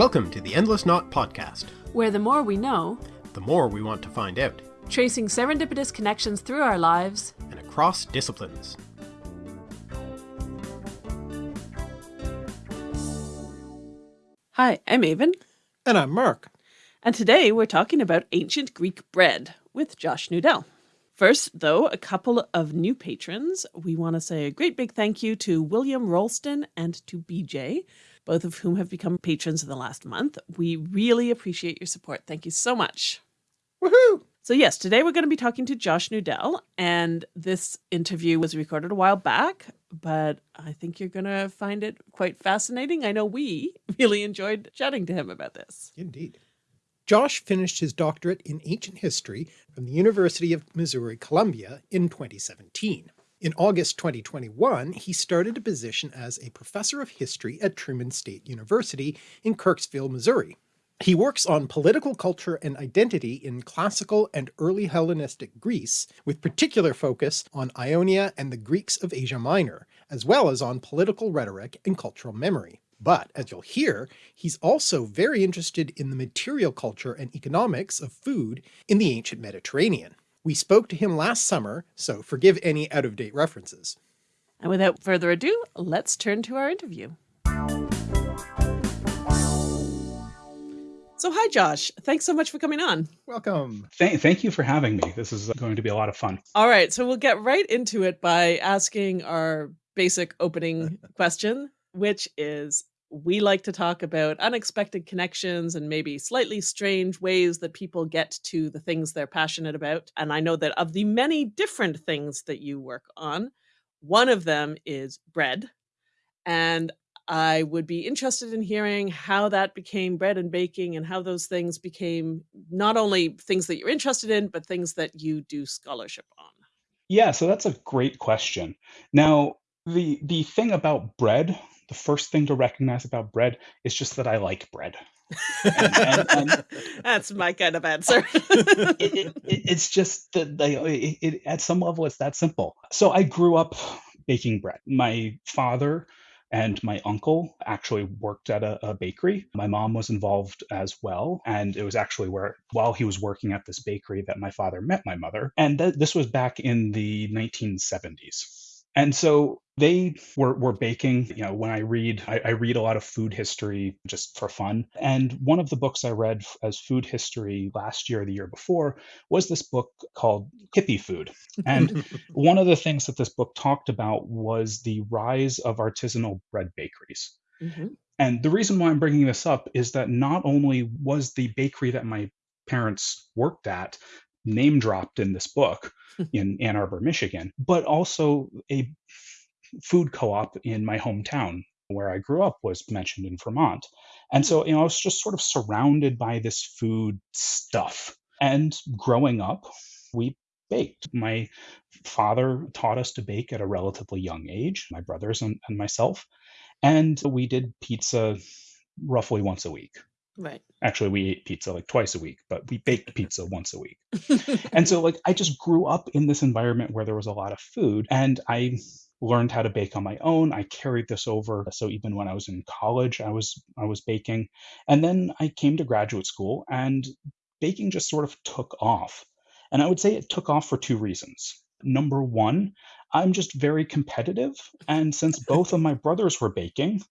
Welcome to the Endless Knot Podcast, where the more we know, the more we want to find out, tracing serendipitous connections through our lives and across disciplines. Hi, I'm Aven. And I'm Mark. And today we're talking about ancient Greek bread with Josh Nudell. First, though, a couple of new patrons. We want to say a great big thank you to William Rolston and to BJ, both of whom have become patrons in the last month. We really appreciate your support. Thank you so much. Woohoo! So yes, today we're going to be talking to Josh Nudell, and this interview was recorded a while back, but I think you're going to find it quite fascinating. I know we really enjoyed chatting to him about this. Indeed. Josh finished his doctorate in ancient history from the University of Missouri Columbia in 2017. In August 2021, he started a position as a professor of history at Truman State University in Kirksville, Missouri. He works on political culture and identity in classical and early Hellenistic Greece, with particular focus on Ionia and the Greeks of Asia Minor, as well as on political rhetoric and cultural memory. But, as you'll hear, he's also very interested in the material culture and economics of food in the ancient Mediterranean. We spoke to him last summer, so forgive any out-of-date references. And without further ado, let's turn to our interview. So hi, Josh. Thanks so much for coming on. Welcome. Thank, thank you for having me. This is going to be a lot of fun. All right, so we'll get right into it by asking our basic opening question, which is we like to talk about unexpected connections and maybe slightly strange ways that people get to the things they're passionate about. And I know that of the many different things that you work on, one of them is bread. And I would be interested in hearing how that became bread and baking and how those things became not only things that you're interested in, but things that you do scholarship on. Yeah, so that's a great question. Now, the the thing about bread the first thing to recognize about bread is just that I like bread. and, and, and, That's my kind of answer. it, it, it, it's just that they, at some level, it's that simple. So I grew up baking bread. My father and my uncle actually worked at a, a, bakery. My mom was involved as well. And it was actually where, while he was working at this bakery, that my father met my mother. And th- this was back in the 1970s. And so they were, were baking. You know, when I read, I, I, read a lot of food history just for fun. And one of the books I read as food history last year, or the year before, was this book called Hippie Food. And one of the things that this book talked about was the rise of artisanal bread bakeries. Mm-hmm. And the reason why I'm bringing this up is that not only was the bakery that my parents worked at name dropped in this book in Ann Arbor, Michigan, but also a food co-op in my hometown where I grew up was mentioned in Vermont. And so, hmm. you know, I was just sort of surrounded by this food stuff. And growing up, we baked. My father taught us to bake at a relatively young age, my brothers and, and myself. And we did pizza roughly once a week. Right. Actually, we ate pizza like twice a week, but we baked pizza once a week. and so, like, I just grew up in this environment where there was a lot of food, and I learned how to bake on my own. I carried this over. So even when I was in college, I was I was baking. And then I came to graduate school and baking just sort of took off. And I would say it took off for two reasons. Number one, I'm just very competitive. And since both of my brothers were baking,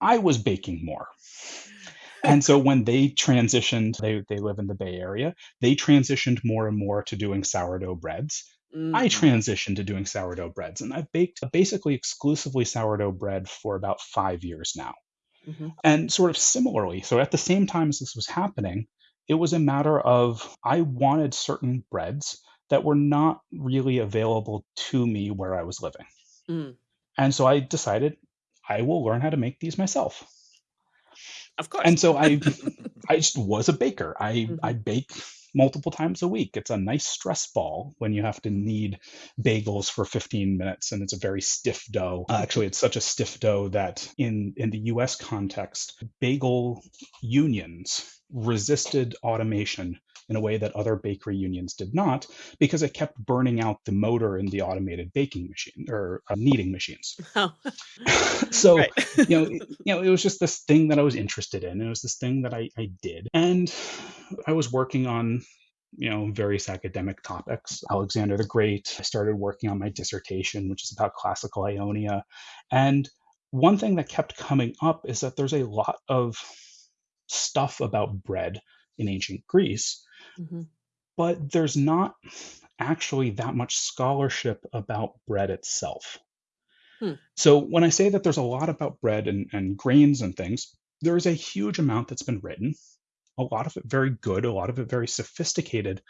I was baking more and so when they transitioned, they, they live in the Bay Area, they transitioned more and more to doing sourdough breads. Mm-hmm. I transitioned to doing sourdough breads, and I've baked basically exclusively sourdough bread for about five years now. Mm-hmm. And sort of similarly, so at the same time as this was happening, it was a matter of I wanted certain breads that were not really available to me where I was living. Mm. And so I decided I will learn how to make these myself. Of course. And so I I just was a baker. I mm-hmm. I bake multiple times a week. It's a nice stress ball when you have to knead bagels for 15 minutes and it's a very stiff dough. Uh, actually, it's such a stiff dough that in in the US context, bagel unions resisted automation in a way that other bakery unions did not because it kept burning out the motor in the automated baking machine or uh, kneading machines. Oh. so you know, it- you know, it was just this thing that I was interested in. It was this thing that I, I did, and I was working on you know various academic topics. Alexander the Great. I started working on my dissertation, which is about classical Ionia, and one thing that kept coming up is that there's a lot of stuff about bread in ancient Greece, Mhm. but there's not actually that much scholarship about bread itself. Hmm. So when I say that there's a lot about bread and, and grains and things, there is a huge amount that's been written, a lot of it very good, a lot of it very sophisticated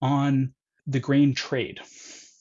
on the grain trade.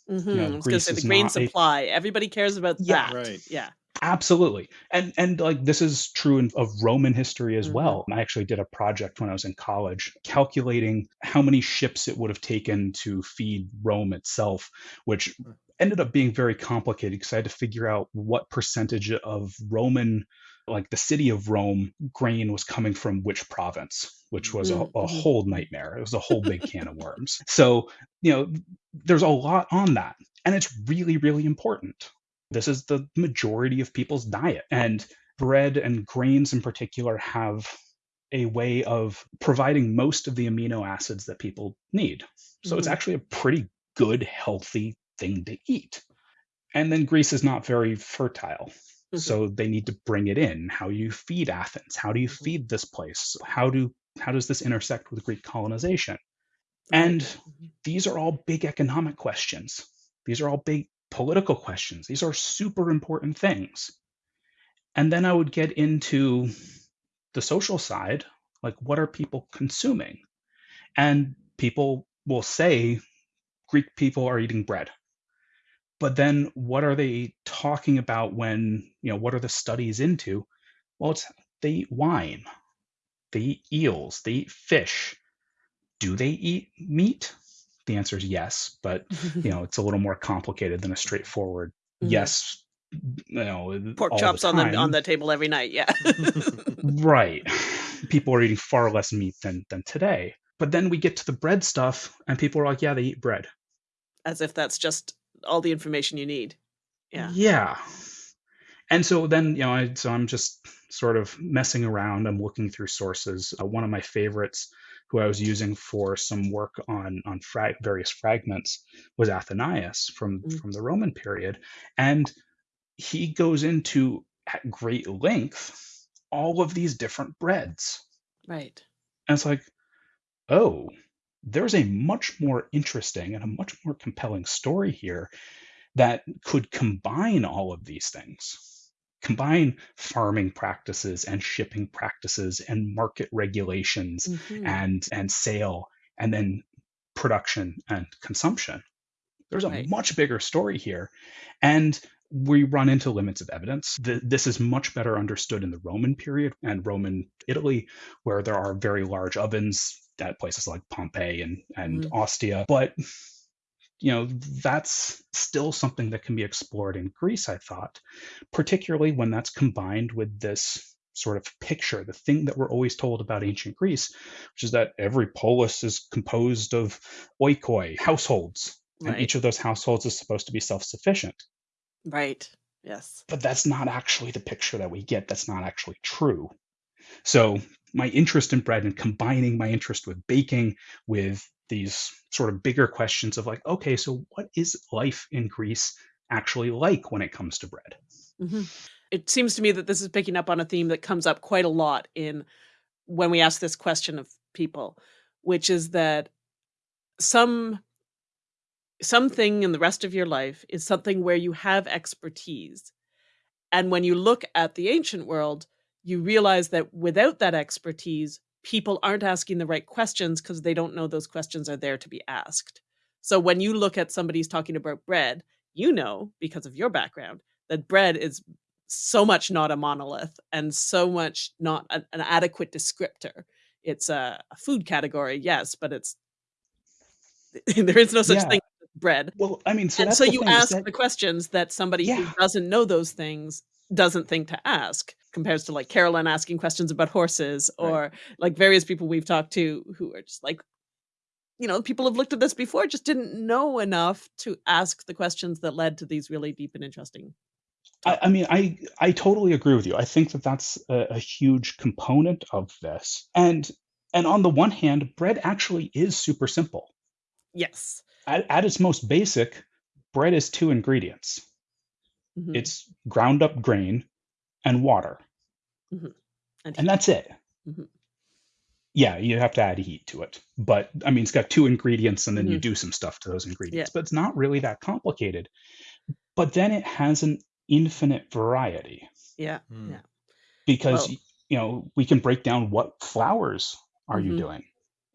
Mhm. know, I was going to Greece say the grain not a- supply. Everybody cares about Yeah. that. Right. Yeah. Absolutely. And and like this is true in, of Roman history as Mhm. well. I actually did a project when I was in college calculating how many ships it would have taken to feed Rome itself, which ended up being very complicated because I had to figure out what percentage of Roman like the city of Rome grain was coming from which province, which was a, a mhm. whole nightmare. It was a whole big can of worms. So, you know, there's a lot on that. And it's really, really important. This is the majority of people's diet. And bread and grains in particular have a way of providing most of the amino acids that people need. So it's Mhm. actually a pretty good, healthy thing to eat. And then Greece is not very fertile. Mhm. So they need to bring it in. How do you feed Athens? How do you Mhm. feed this place? How do how does this intersect with Greek colonization? And Mhm. these are all big economic questions. These are all big political questions. These are super important things. And then I would get into the social side like, what are people consuming? And people will say Greek people are eating bread. But then what are they talking about when, you know, what are the studies into? Well, it's they eat wine, they eat eels, they eat fish. Do they eat meat? The answer is yes, but you know, it's a little more complicated than a straightforward Mhm. yes. You know, Pork all chops on the on the table every night. Yeah. Right. People are eating far less meat than than today. But then we get to the bread stuff, and people are like, "Yeah, they eat bread." As if that's just all the information you need. Yeah. Yeah. And so then, you know, I, so I'm just sort of messing around. I'm looking through sources. Uh, one of my favorites, who I was using for some work on on fra- various fragments, was Athenaeus from Mm. from the Roman period, and he goes into at great length all of these different breads. Right. And it's like, oh, there's a much more interesting and a much more compelling story here that could combine all of these things. Combine farming practices and shipping practices and market regulations Mhm. and and sale and then production and consumption. There's a Right. much bigger story here. And we run into limits of evidence. Th- This is much better understood in the Roman period and Roman Italy, where there are very large ovens at places like Pompeii and, and Mhm. Ostia. But you know, that's still something that can be explored in Greece, I thought, particularly when that's combined with this sort of picture, the thing that we're always told about ancient Greece, which is that every polis is composed of oikoi, households, and each of those households is supposed to be self sufficient. Right. Yes. But that's not actually the picture that we get. That's not actually true. So, my interest in bread and combining my interest with baking with these sort of bigger questions of like, okay, so what is life in Greece actually like when it comes to bread? Mhm. It seems to me that this is picking up on a theme that comes up quite a lot in when we ask this question of people, which is that some something in the rest of your life is something where you have expertise. And when you look at the ancient world, you realize that without that expertise, people aren't asking the right questions because they don't know those questions are there to be asked. So when you look at somebody's talking about bread, you know, because of your background, that bread is so much not a monolith and so much not an, an adequate descriptor. It's a, a food category, yes, but it's there is no such Yeah. thing as bread. Well, I mean, so and so you ask that- the questions that somebody Yeah. who doesn't know those things doesn't think to ask compares to like Carolyn asking questions about horses Right. or like various people we've talked to who are just like you know, people have looked at this before, just didn't know enough to ask the questions that led to these really deep and interesting. I, I mean, I I totally agree with you. I think that that's a, a huge component of this, and and on the one hand, bread actually is super simple. Yes. At, at its most basic, bread is two ingredients. Mhm, It's ground up grain and water, mhm. And and that's it. Mhm. Yeah, you have to add heat to it, but I mean, it's got two ingredients, and then you Mhm. do some stuff to those yeah. ingredients. But it's not really that complicated. But then it has an infinite variety. Yeah. Hmm. Yeah. because Well, you know we can break down what flours are you mhm, doing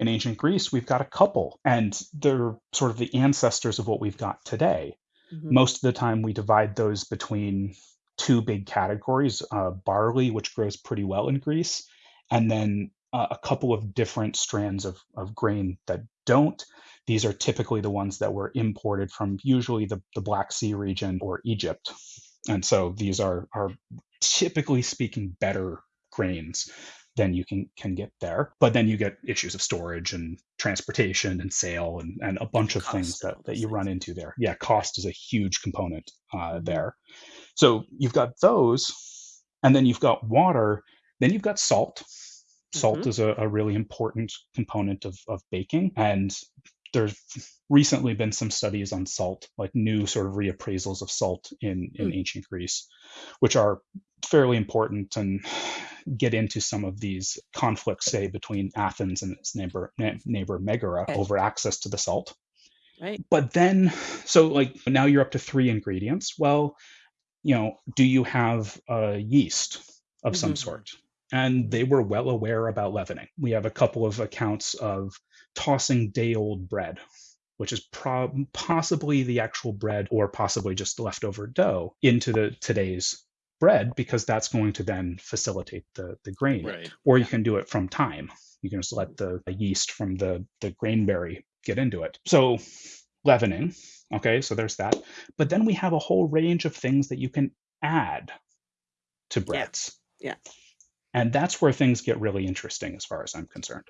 in ancient greece we've got a couple and they're sort of the ancestors of what we've got today mhm. most of the time we divide those between two big categories uh, barley which grows pretty well in greece and then uh, a couple of different strands of, of grain that don't. These are typically the ones that were imported from usually the, the black sea region or egypt. And so these are are typically speaking better grains than you can can get there but then you get issues of storage and transportation and sale and, and a bunch of things Cost that, that you run into there yeah cost is a huge component uh, Mhm. there so you've got those and then you've got water then you've got salt salt Mhm. is a, a really important component of, of baking and there's recently been some studies on salt like new sort of reappraisals of salt in in Mm. ancient greece which are fairly important and get into some of these conflicts say between athens and its neighbor neighbor megara Okay. over access to the salt Right. but then so like now you're up to three ingredients well you know do you have a yeast of some Mhm. sort and they were well aware about leavening we have a couple of accounts of tossing day old bread which is prob- possibly the actual bread or possibly just leftover dough into the today's bread because that's going to then facilitate the the grain. Right. or you can do it from time you can just let the, the yeast from the the grain berry get into it. So leavening. Okay so there's that. But then we have a whole range of things that you can add to breads. Yeah. and that's where things get really interesting as far as i'm concerned.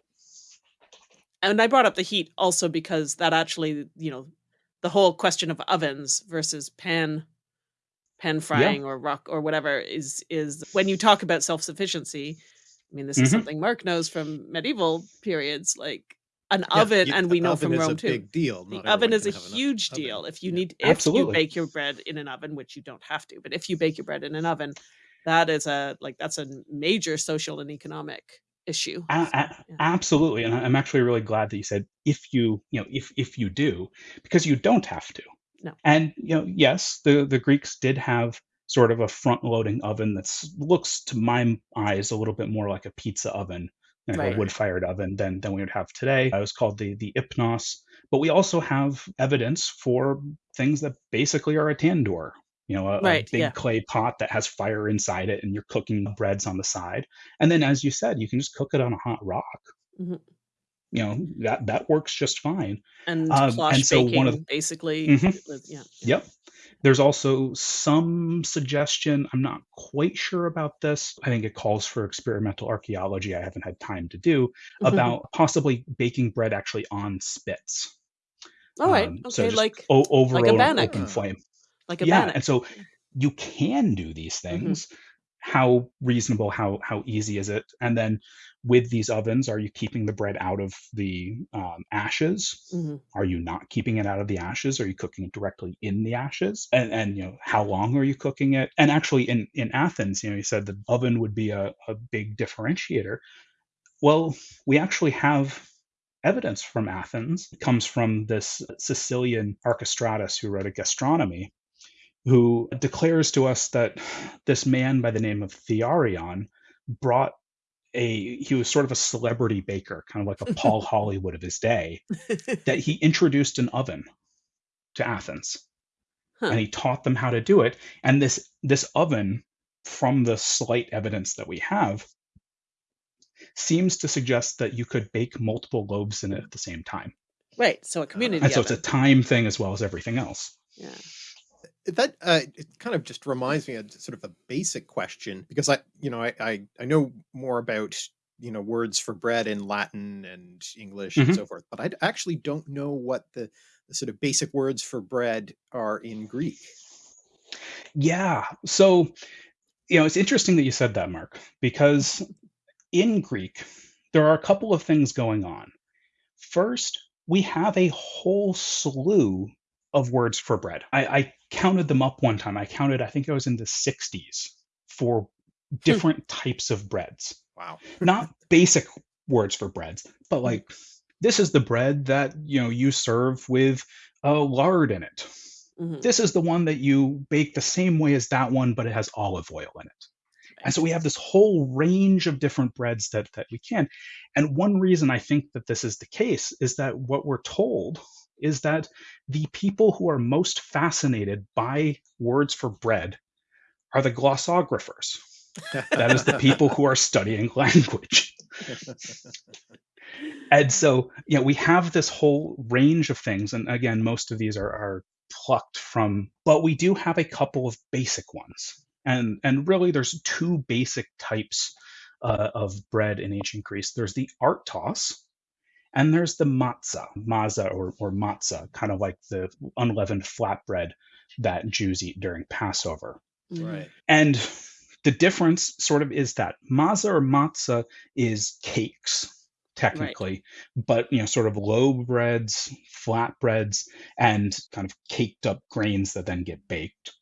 And I brought up the heat also because that actually, you know, the whole question of ovens versus pan pan yeah frying or rock or whatever is is when you talk about self-sufficiency. I mean, this is hmm something Mark knows from medieval periods, like an Yeah, oven, and we know from Rome too. big deal. The oven is a can have an o- huge oven. deal. If you Yeah. need, if you bake your bread in an oven, which you don't have to, but if you bake your bread in an oven, that is a like that's a major social and economic issue. A- yeah, absolutely and i'm actually really glad that you said if you you know if if you do because you don't have to no, and you know yes the the greeks did have sort of a front loading oven that looks to my eyes a little bit more like a pizza oven like a right, wood fired oven than than we would have today. It was called the the ipnos. But we also have evidence for things that basically are a tandoor you know a, a big yeah, clay pot that has fire inside it and you're cooking breads on the side. And then as you said you can just cook it on a hot rock. Mhm. You know that that works just fine and um, and so one of basically. Mhm. Yeah, yeah. Yep. There's also some suggestion. I'm not quite sure about this. I think it calls for experimental archaeology. I haven't had time to do about possibly baking bread actually on spits. All right, Um, okay, just like over like a bannock, open flame. like a Yeah, bannock. and so you can do these hmm things. How reasonable? How how easy is it? And then with these ovens, are you keeping the bread out of the um, ashes? hmm Are you not keeping it out of the ashes? Are you cooking it directly in the ashes? And and you know how long are you cooking it? And actually, in in Athens, you know, you said the oven would be a, a big differentiator. Well, we actually have evidence from Athens. It comes from this Sicilian Archestratus who wrote a gastronomy, who declares to us that this man by the name of Thearion brought a he was sort of a celebrity baker, kind of like a Paul Hollywood of his day, that he introduced an oven to Athens huh. and he taught them how to do it. And this this oven, from the slight evidence that we have, seems to suggest that you could bake multiple loaves in it at the same time. Right, so a community And so it's a time thing as well as everything else. Yeah. That uh, it kind of just reminds me of sort of a basic question because I, you know, I I, I know more about you know, words for bread in Latin and English and Mhm. so forth, but I d- actually don't know what the, the sort of basic words for bread are in Greek. Yeah. So, you know, it's interesting that you said that, Mark, because in Greek, there are a couple of things going on. First, we have a whole slew of words for bread. I, I counted them up one time. I counted, I think I was in the 60s for different types of breads. Wow. Not basic words for breads, but like this is the bread that you know you serve with uh, lard in it. Mhm. This is the one that you bake the same way as that one, but it has olive oil in it. And so we have this whole range of different breads that that we can. And one reason I think that this is the case is that what we're told is that the people who are most fascinated by words for bread are the glossographers. That is the people who are studying language. And so, you know, we have this whole range of things. And again, most of these are, are plucked from, but we do have a couple of basic ones. And, and really, there's two basic types uh, of bread in ancient Greece there's the artos, and there's the matzah, maza or, or matzah, kind of like the unleavened flatbread that Jews eat during Passover. Mhm. Right. And the difference sort of is that maza or matzah is cakes, technically, but you know, sort of low breads, flat breads, and kind of caked up grains that then get baked,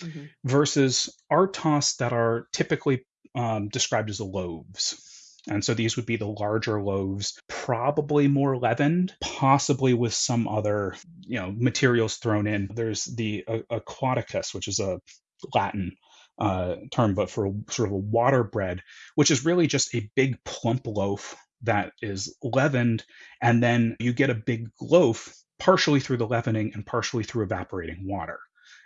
Mhm. versus artos that are typically um, described as loaves. And so these would be the larger loaves, probably more leavened, possibly with some other, you know, materials thrown in. There's the uh, aquaticus, which is a Latin uh, term, but for sort of a water bread, which is really just a big plump loaf that is leavened, and then you get a big loaf partially through the leavening and partially through evaporating water.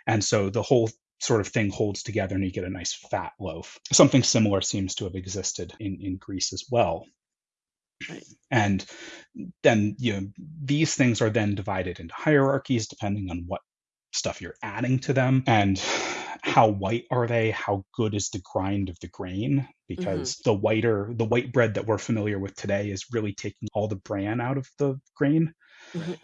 And so the whole sort of thing holds together and you get a nice fat loaf. Something similar seems to have existed in, in Greece as well. Right. And then you know these things are then divided into hierarchies depending on what stuff you're adding to them and how white are they how good is the grind of the grain because the whiter the white bread that we're familiar with today is really taking all the bran out of the grain Mhm.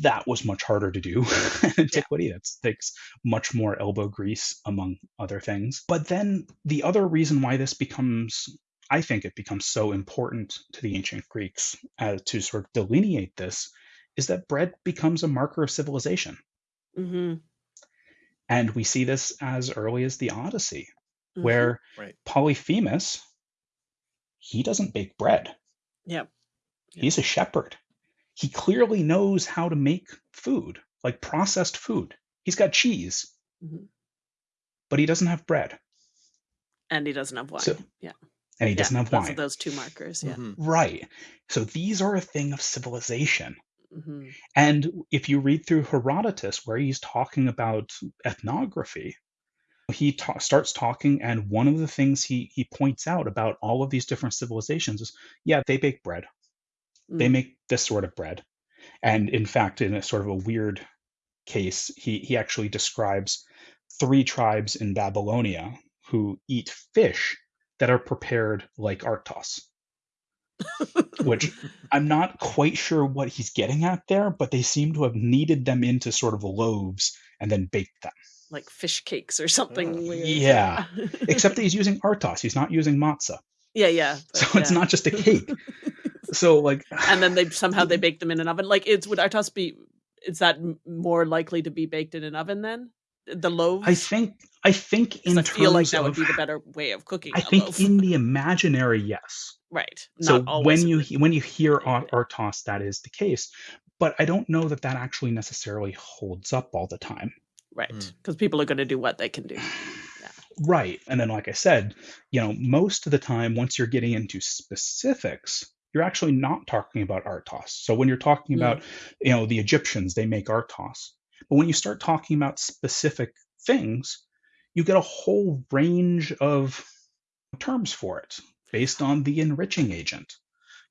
That was much harder to do in antiquity that takes much more elbow grease among other things but then the other reason why this becomes i think it becomes so important to the ancient greeks uh, to sort of delineate this is that bread becomes a marker of civilization Mhm. and we see this as early as the Odyssey, Mhm. where Right. Polyphemus, he doesn't bake bread. Yep. Yeah. He's a shepherd. He clearly knows how to make food, like processed food. He's got cheese, Mhm. but he doesn't have bread. And he doesn't have wine. So- yeah. And he Yeah, doesn't have those wine. those two markers. Yeah. Mhm. Right. So these are a thing of civilization. hmm And if you read through Herodotus, where he's talking about ethnography, he ta- starts talking, and one of the things he, he points out about all of these different civilizations is yeah, they bake bread. They Mm. make this sort of bread. And in fact, in a sort of a weird case, he, he actually describes three tribes in Babylonia who eat fish that are prepared like artos which I'm not quite sure what he's getting at there, but they seem to have kneaded them into sort of loaves and then baked them. like fish cakes or something weird. yeah. Except that he's using artos, he's not using matzah. yeah, yeah. So but it's yeah. not just a cake. So like and then they somehow they bake them in an oven. Like it's would artos be? Is that more likely to be baked in an oven then? The loaves. I think I think in I feel like terms that would be the better way of cooking. I a think loaf. in the imaginary, yes. right. So always when you when you hear Yeah, ar- artos, that is the case. But I don't know that that actually necessarily holds up all the time. right Mm. because people are going to do what they can do. Right. And then, like I said, you know, most of the time, once you're getting into specifics, you're actually not talking about Artos. So when you're talking Mm. about, you know, the Egyptians, they make Artos. But when you start talking about specific things, you get a whole range of terms for it based on the enriching agent.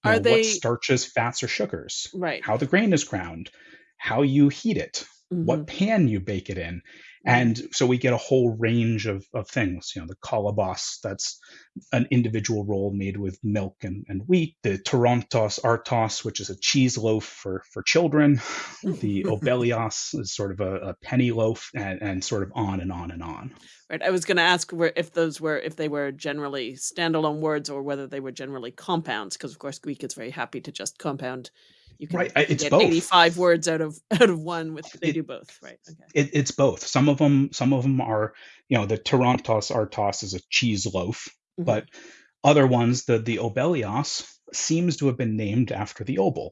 You Are know, they- what starches, fats, or sugars, Right. how the grain is ground, how you heat it, Mhm. what pan you bake it in. And so we get a whole range of, of things. You know, the kolobos, that's an individual roll made with milk and, and wheat. The torontos artos, which is a cheese loaf for, for children. Hmm. The obelios is sort of a, a penny loaf, and, and sort of on and on and on. Right. I was going to ask where, if those were if they were generally standalone words or whether they were generally compounds, because of course Greek is very happy to just compound. You can, Right, I- you can it's get both. eighty-five words out of out of one. With they It- do both, right? Okay. It, it's both. Some of them, some of them are, you know, the torontos artos is a cheese loaf, Mhm. but other ones, the the obelios, seems to have been named after the obol.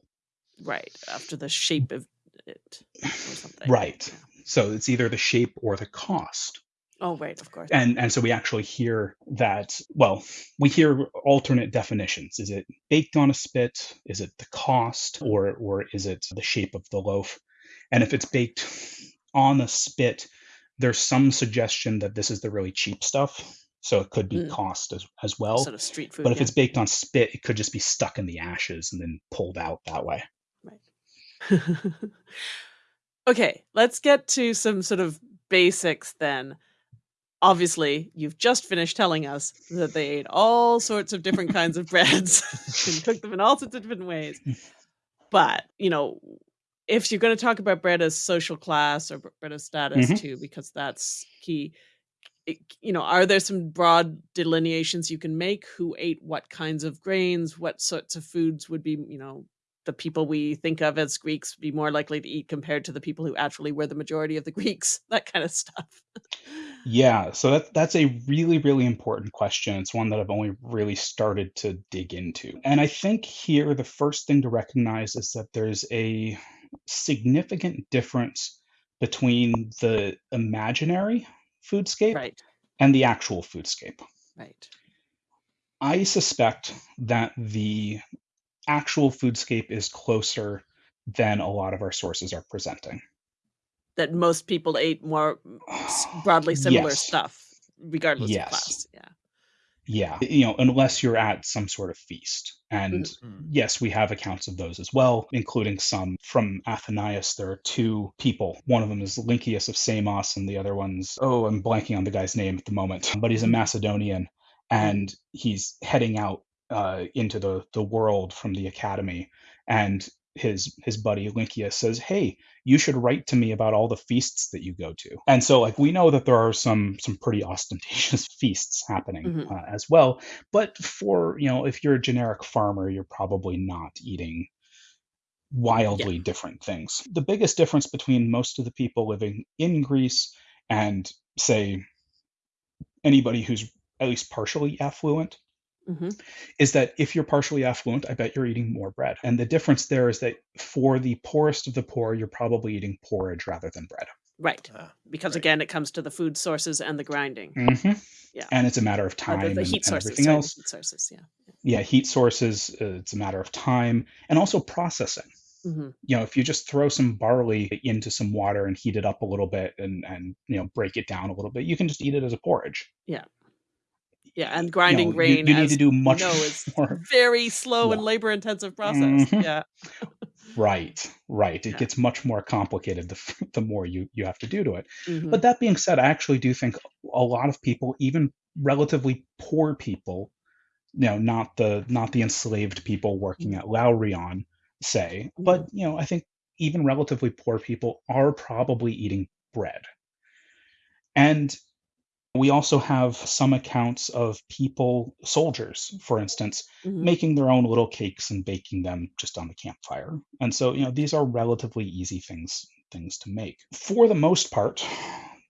Right after the shape of it or something. Right. Yeah. So it's either the shape or the cost. Oh, right. Of course. And and so we actually hear that well, we hear alternate definitions. Is it baked on a spit? Is it the cost or or is it the shape of the loaf? And if it's baked on a spit, there's some suggestion that this is the really cheap stuff. So it could be Mm. cost as, as well. sort of street food. But if yeah. it's baked on spit, it could just be stuck in the ashes and then pulled out that way. Right. okay, let's get to some sort of basics then. Obviously, you've just finished telling us that they ate all sorts of different kinds of breads and cooked them in all sorts of different ways. But, you know, if you're going to talk about bread as social class or bread as status Mhm. too, because that's key, it, you know, are there some broad delineations you can make? Who ate what kinds of grains? What sorts of foods would be, you know, the people we think of as Greeks be more likely to eat compared to the people who actually were the majority of the Greeks? That kind of stuff. Yeah, so that that's a really, really important question. It's one that I've only really started to dig into. And I think here the first thing to recognize is that there's a significant difference between the imaginary foodscape right, and the actual foodscape. right. I suspect that the actual foodscape is closer than a lot of our sources are presenting. That most people ate more broadly similar Yes. stuff, regardless Yes. of class. Yeah. Yeah, you know, unless you're at some sort of feast. And Mm. yes, we have accounts of those as well, including some from Athenaeus. There are two people. One of them is Lynceus of Samos, and the other one's, oh, I'm blanking on the guy's name at the moment, but he's a Mhm. Macedonian and he's heading out uh, into the, the world from the academy. And his his buddy Lynceus says, "Hey, you should write to me about all the feasts that you go to." And so, like, we know that there are some some pretty ostentatious feasts happening Mhm. uh, as well. But for you know, if you're a generic farmer, you're probably not eating wildly different things. The biggest difference between most of the people living in Greece and say anybody who's at least partially affluent hmm is that if you're partially affluent, I bet you're eating more bread. And the difference there is that for the poorest of the poor, you're probably eating porridge rather than bread. Right. Ah, Because right. again, it comes to the food sources and the grinding. hmm Yeah. And it's a matter of Or time the, the heat and sources. everything sorry, else. heat sources. Yeah. Yeah, heat sources, uh, it's a matter of time and also processing. hmm You know, if you just throw some barley into some water and heat it up a little bit and, and you know, break it down a little bit, you can just eat it as a porridge. Yeah. Yeah, and You grinding grain, you, need as to do much know, is more. very slow and labor intensive process. Mhm. Yeah. Right, right. It Yeah. gets much more complicated the, the more you, you have to do to it. Mhm. But that being said, I actually do think a lot of people, even relatively poor people, you know, not the not the enslaved people working Mhm. at Laurion, say, but you know, I think even relatively poor people are probably eating bread. And we also have some accounts of people, soldiers, for instance, Mhm. making their own little cakes and baking them just on the campfire. And so, you know, these are relatively easy things things to make. For the most part,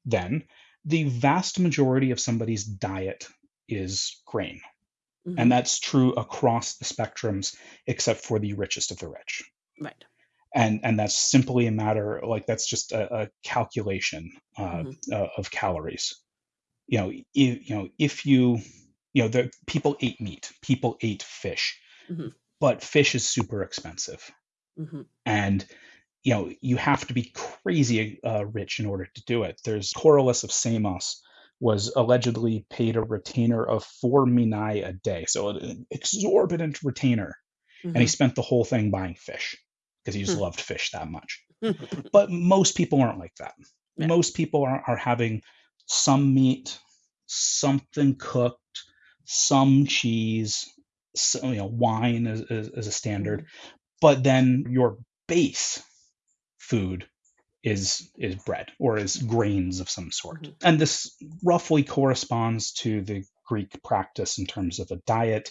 then, the vast majority of somebody's diet is grain. Mhm. And that's true across the spectrums except for the richest of the rich. Right. And and that's simply a matter like that's just a, a calculation uh, Mhm. uh, of calories. You know, if, you know, if you you know, the people ate meat, people ate fish, Mhm. but fish is super expensive, hmm and you know you have to be crazy uh, rich in order to do it. There's Corylus of Samos was allegedly paid a retainer of four minae a day, so an exorbitant retainer, and he spent the whole thing buying fish because he just Hmm. loved fish that much. But most people aren't like that. Yeah. Most people are, are having some meat, something cooked, some cheese, so, you know, wine is, is, is a standard, Mhm. but then your base food is is bread or is grains of some sort. Mhm. And this roughly corresponds to the Greek practice in terms of a diet.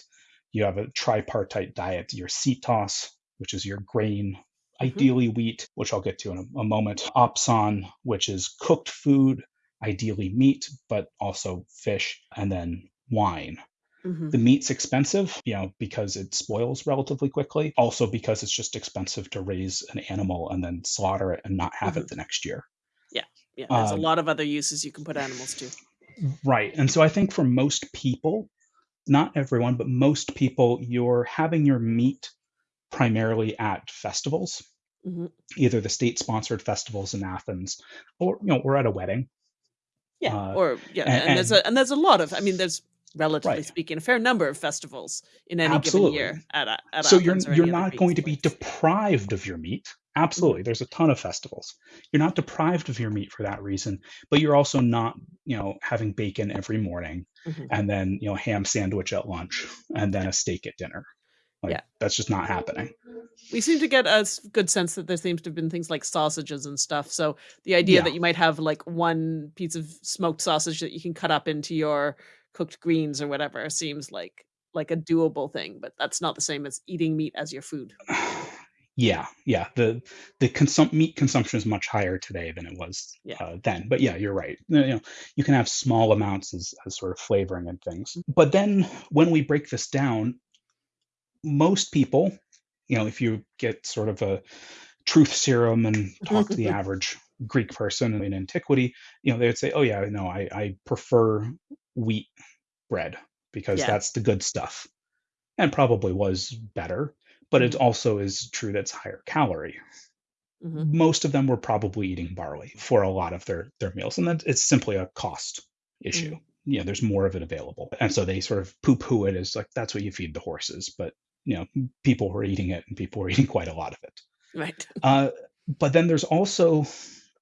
You have a tripartite diet, your sitos, which is your grain, Mhm. ideally wheat, which I'll get to in a, a moment, opson, which is cooked food, ideally meat, but also fish, and then wine. Mhm. The meat's expensive, you know, because it spoils relatively quickly. Also because it's just expensive to raise an animal and then slaughter it and not have Mhm. it the next year. Yeah, Yeah. there's a Um, lot of other uses you can put animals to. Right. And so I think for most people, not everyone, but most people, you're having your meat primarily at festivals, Mhm. either the state sponsored festivals in Athens or, you know, or at a wedding. Yeah, Uh, or yeah, a- and, there's a and there's a lot of. I mean, there's relatively Right. speaking a fair number of festivals in any Absolutely. given year at a, at so you're you're not going to be deprived of your meat absolutely there's a ton of festivals you're not deprived of your meat for that reason but you're also not you know having bacon every morning Mhm. and then you know ham sandwich at lunch and then a steak at dinner like Yeah. that's just not happening We seem to get a good sense that there seems to have been things like sausages and stuff. So the idea Yeah. that you might have like one piece of smoked sausage that you can cut up into your cooked greens or whatever seems like like a doable thing, but that's not the same as eating meat as your food. yeah yeah the the consum- meat consumption is much higher today than it was Yeah. uh, then but yeah you're right you know you can have small amounts as, as sort of flavoring and things but then when we break this down most people you know if you get sort of a truth serum and talk to the average greek person in antiquity you know they would say oh yeah no i, I prefer wheat bread because Yeah. that's the good stuff and probably was better but it Mhm. also is true that it's higher calorie Mhm. most of them were probably eating barley for a lot of their their meals and that it's simply a cost issue you know there's more of it available and so they sort of poo-poo it as like that's what you feed the horses but you know people were eating it and people were eating quite a lot of it Right. uh, but then there's also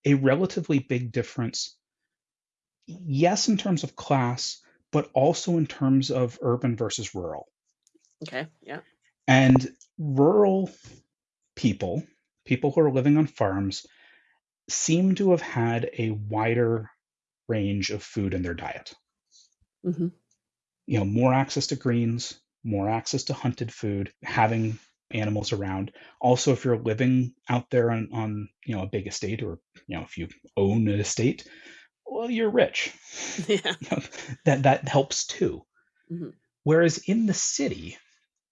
a relatively big difference yes in terms of class but also in terms of urban versus rural Okay. Yeah. and rural people, people who are living on farms, seem to have had a wider range of food in their diet. hmm You know, more access to greens, more access to hunted food, having animals around. Also, if you're living out there on, on you know a big estate, or you know if you own an estate, well, you're rich. Yeah. You know, that that helps too. Mhm. Whereas in the city,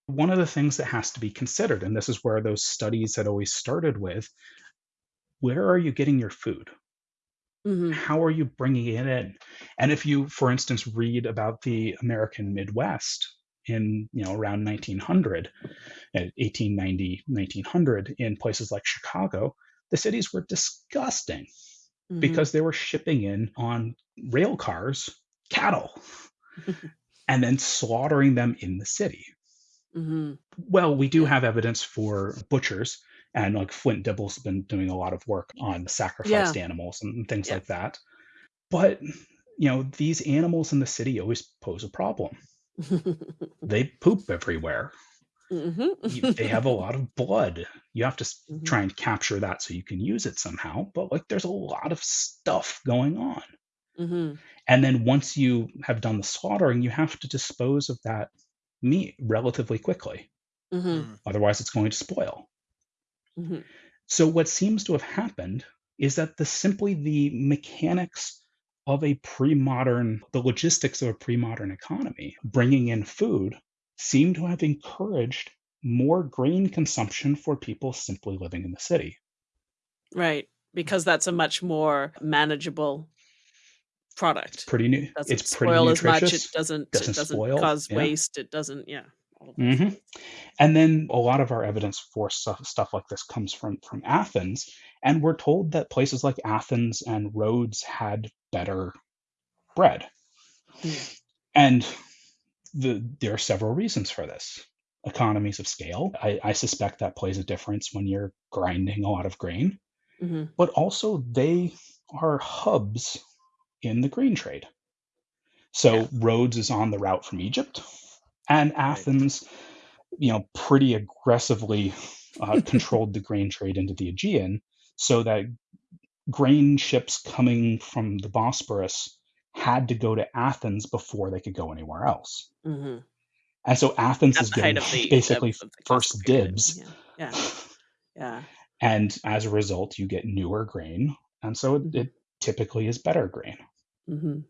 one of the things that has to be considered, and this is where those studies had always started with, where are you getting your food? hmm How are you bringing it in? And if you, for instance, read about the American Midwest in you know around 1900, uh, 1890, 1900, in places like Chicago, the cities were disgusting Mm-hmm. because they were shipping in on rail cars cattle and then slaughtering them in the city. hmm Well, we do have evidence for butchers, and like Flint Dibble's been doing a lot of work on sacrificed animals and things Yeah. like that. But you know, these animals in the city always pose a problem. They poop everywhere. You- they have a lot of blood. You have to s- Mhm. try and capture that so you can use it somehow. But like, there's a lot of stuff going on. hmm And then once you have done the slaughtering, you have to dispose of that meat relatively quickly. hmm Otherwise, it's going to spoil. hmm So what seems to have happened is that the simply the mechanics of a pre-modern, the logistics of a pre-modern economy, bringing in food, seem to have encouraged more grain consumption for people simply living in the city. Right. Because that's a much more manageable product. Pretty new. doesn't It's pretty spoil as much. It doesn't. doesn't it doesn't spoil, cause yeah. waste. It doesn't. Yeah. All of those hmm. And then a lot of our evidence for stuff, stuff like this comes from from Athens, and we're told that places like Athens and Rhodes had better bread. Hmm. And the, there are several reasons for this. Economies of scale. I, I suspect that plays a difference when you're grinding a lot of grain. hmm But also, they are hubs in the grain trade. So Yeah. Rhodes is on the route from Egypt, and Athens, you know, pretty aggressively uh, controlled the grain trade into the Aegean, so that grain ships coming from the Bosporus had to go to Athens before they could go anywhere else. hmm And so Athens At is getting the basically of the first dibs. Yeah. Yeah. Yeah. And as a result, you get newer grain. And so it, it typically is better grain. hmm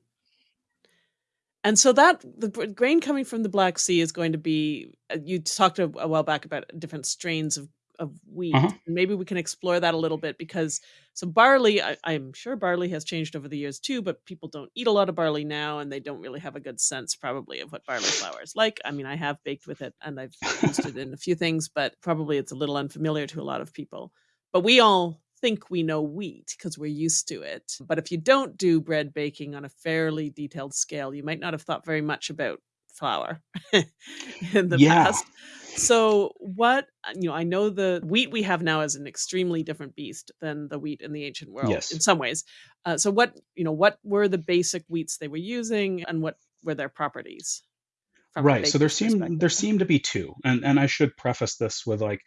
And so that the grain coming from the Black Sea is going to be. uh, You talked a, a while back about different strains of of wheat. Uh-huh. Maybe we can explore that a little bit because so barley. I, I'm sure barley has changed over the years too, but people don't eat a lot of barley now, and they don't really have a good sense probably of what barley flour is like. I mean, I have baked with it and I've used it in a few things, but probably it's a little unfamiliar to a lot of people. But we all think we know wheat because we're used to it. But if you don't do bread baking on a fairly detailed scale, you might not have thought very much about flour in the Yeah. past. So, what, uh, you know, I know the wheat we have now is an extremely different beast than the wheat in the ancient world Yes. in some ways. Uh, so, what, you know, what were the basic wheats they were using and what were their properties? Right. So there baker's seem there perspective? seem to be two. And and I should preface this with like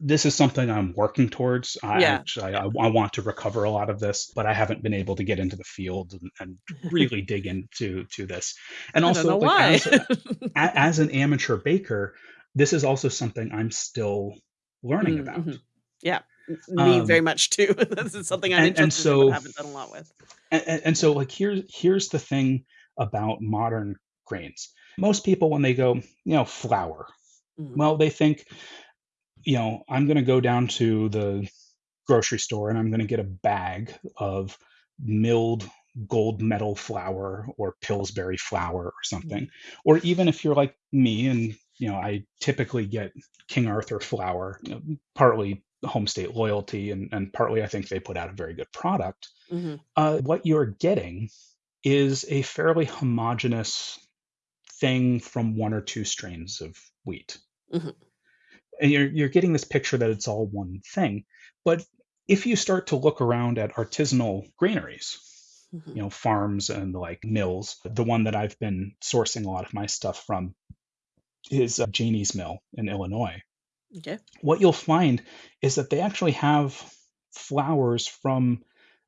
this is something I'm working towards. I Yeah. actually I, I want to recover a lot of this, but I haven't been able to get into the field and, and really dig into to this. And I also like why. as a, as an amateur baker, this is also something I'm still learning Mm, about. Yeah, me very Um, much too. this is something I'm and and interested in, so haven't done a lot with. and, and and so like here's here's the thing about modern grains. Most people when they go, you know, flour, Mm, well, they think, you know, I'm going to go down to the grocery store and I'm going to get a bag of milled gold medal flour or Pillsbury flour or something. Or even if you're like me and, you know, I typically get King Arthur flour, you know, partly home state loyalty and, and partly I think they put out a very good product. mhm, Uh, what you're getting is a fairly homogeneous thing from one or two strains of wheat mhm, and you're you're getting this picture that it's all one thing. But if you start to look around at artisanal granaries, mhm. you know, farms and like mills, the one that I've been sourcing a lot of my stuff from is uh, Janie's Mill in Illinois. Okay. What you'll find is that they actually have flours from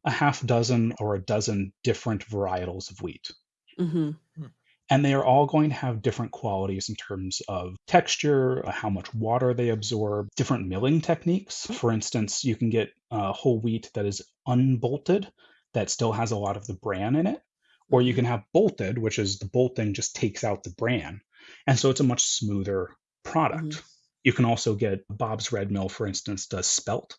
a half dozen or a dozen different varietals of wheat hmm and they are all going to have different qualities in terms of texture, uh, how much water they absorb, different milling techniques. For instance, you can get uh, whole wheat that is unbolted that still has a lot of the bran in it, or you can have bolted, which is the bolting just takes out the bran. And so it's a much smoother product. You can also get Bob's Red Mill, for instance, does spelt,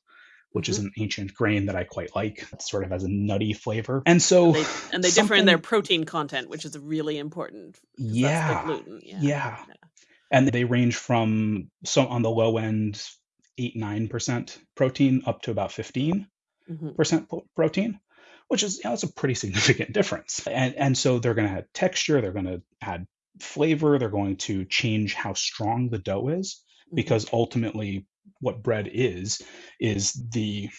which is an ancient grain that I quite like. It sort of has a nutty flavor. And so They, and they differ in their protein content, which is a really important. Yeah. gluten. Yeah. Yeah. and they range from so on the low end 8 9% protein up to about 15% Mhm. po- protein which is you know, that's a pretty significant difference and and so they're going to add texture they're going to add flavor they're going to change how strong the dough is Mhm. because ultimately what bread is is the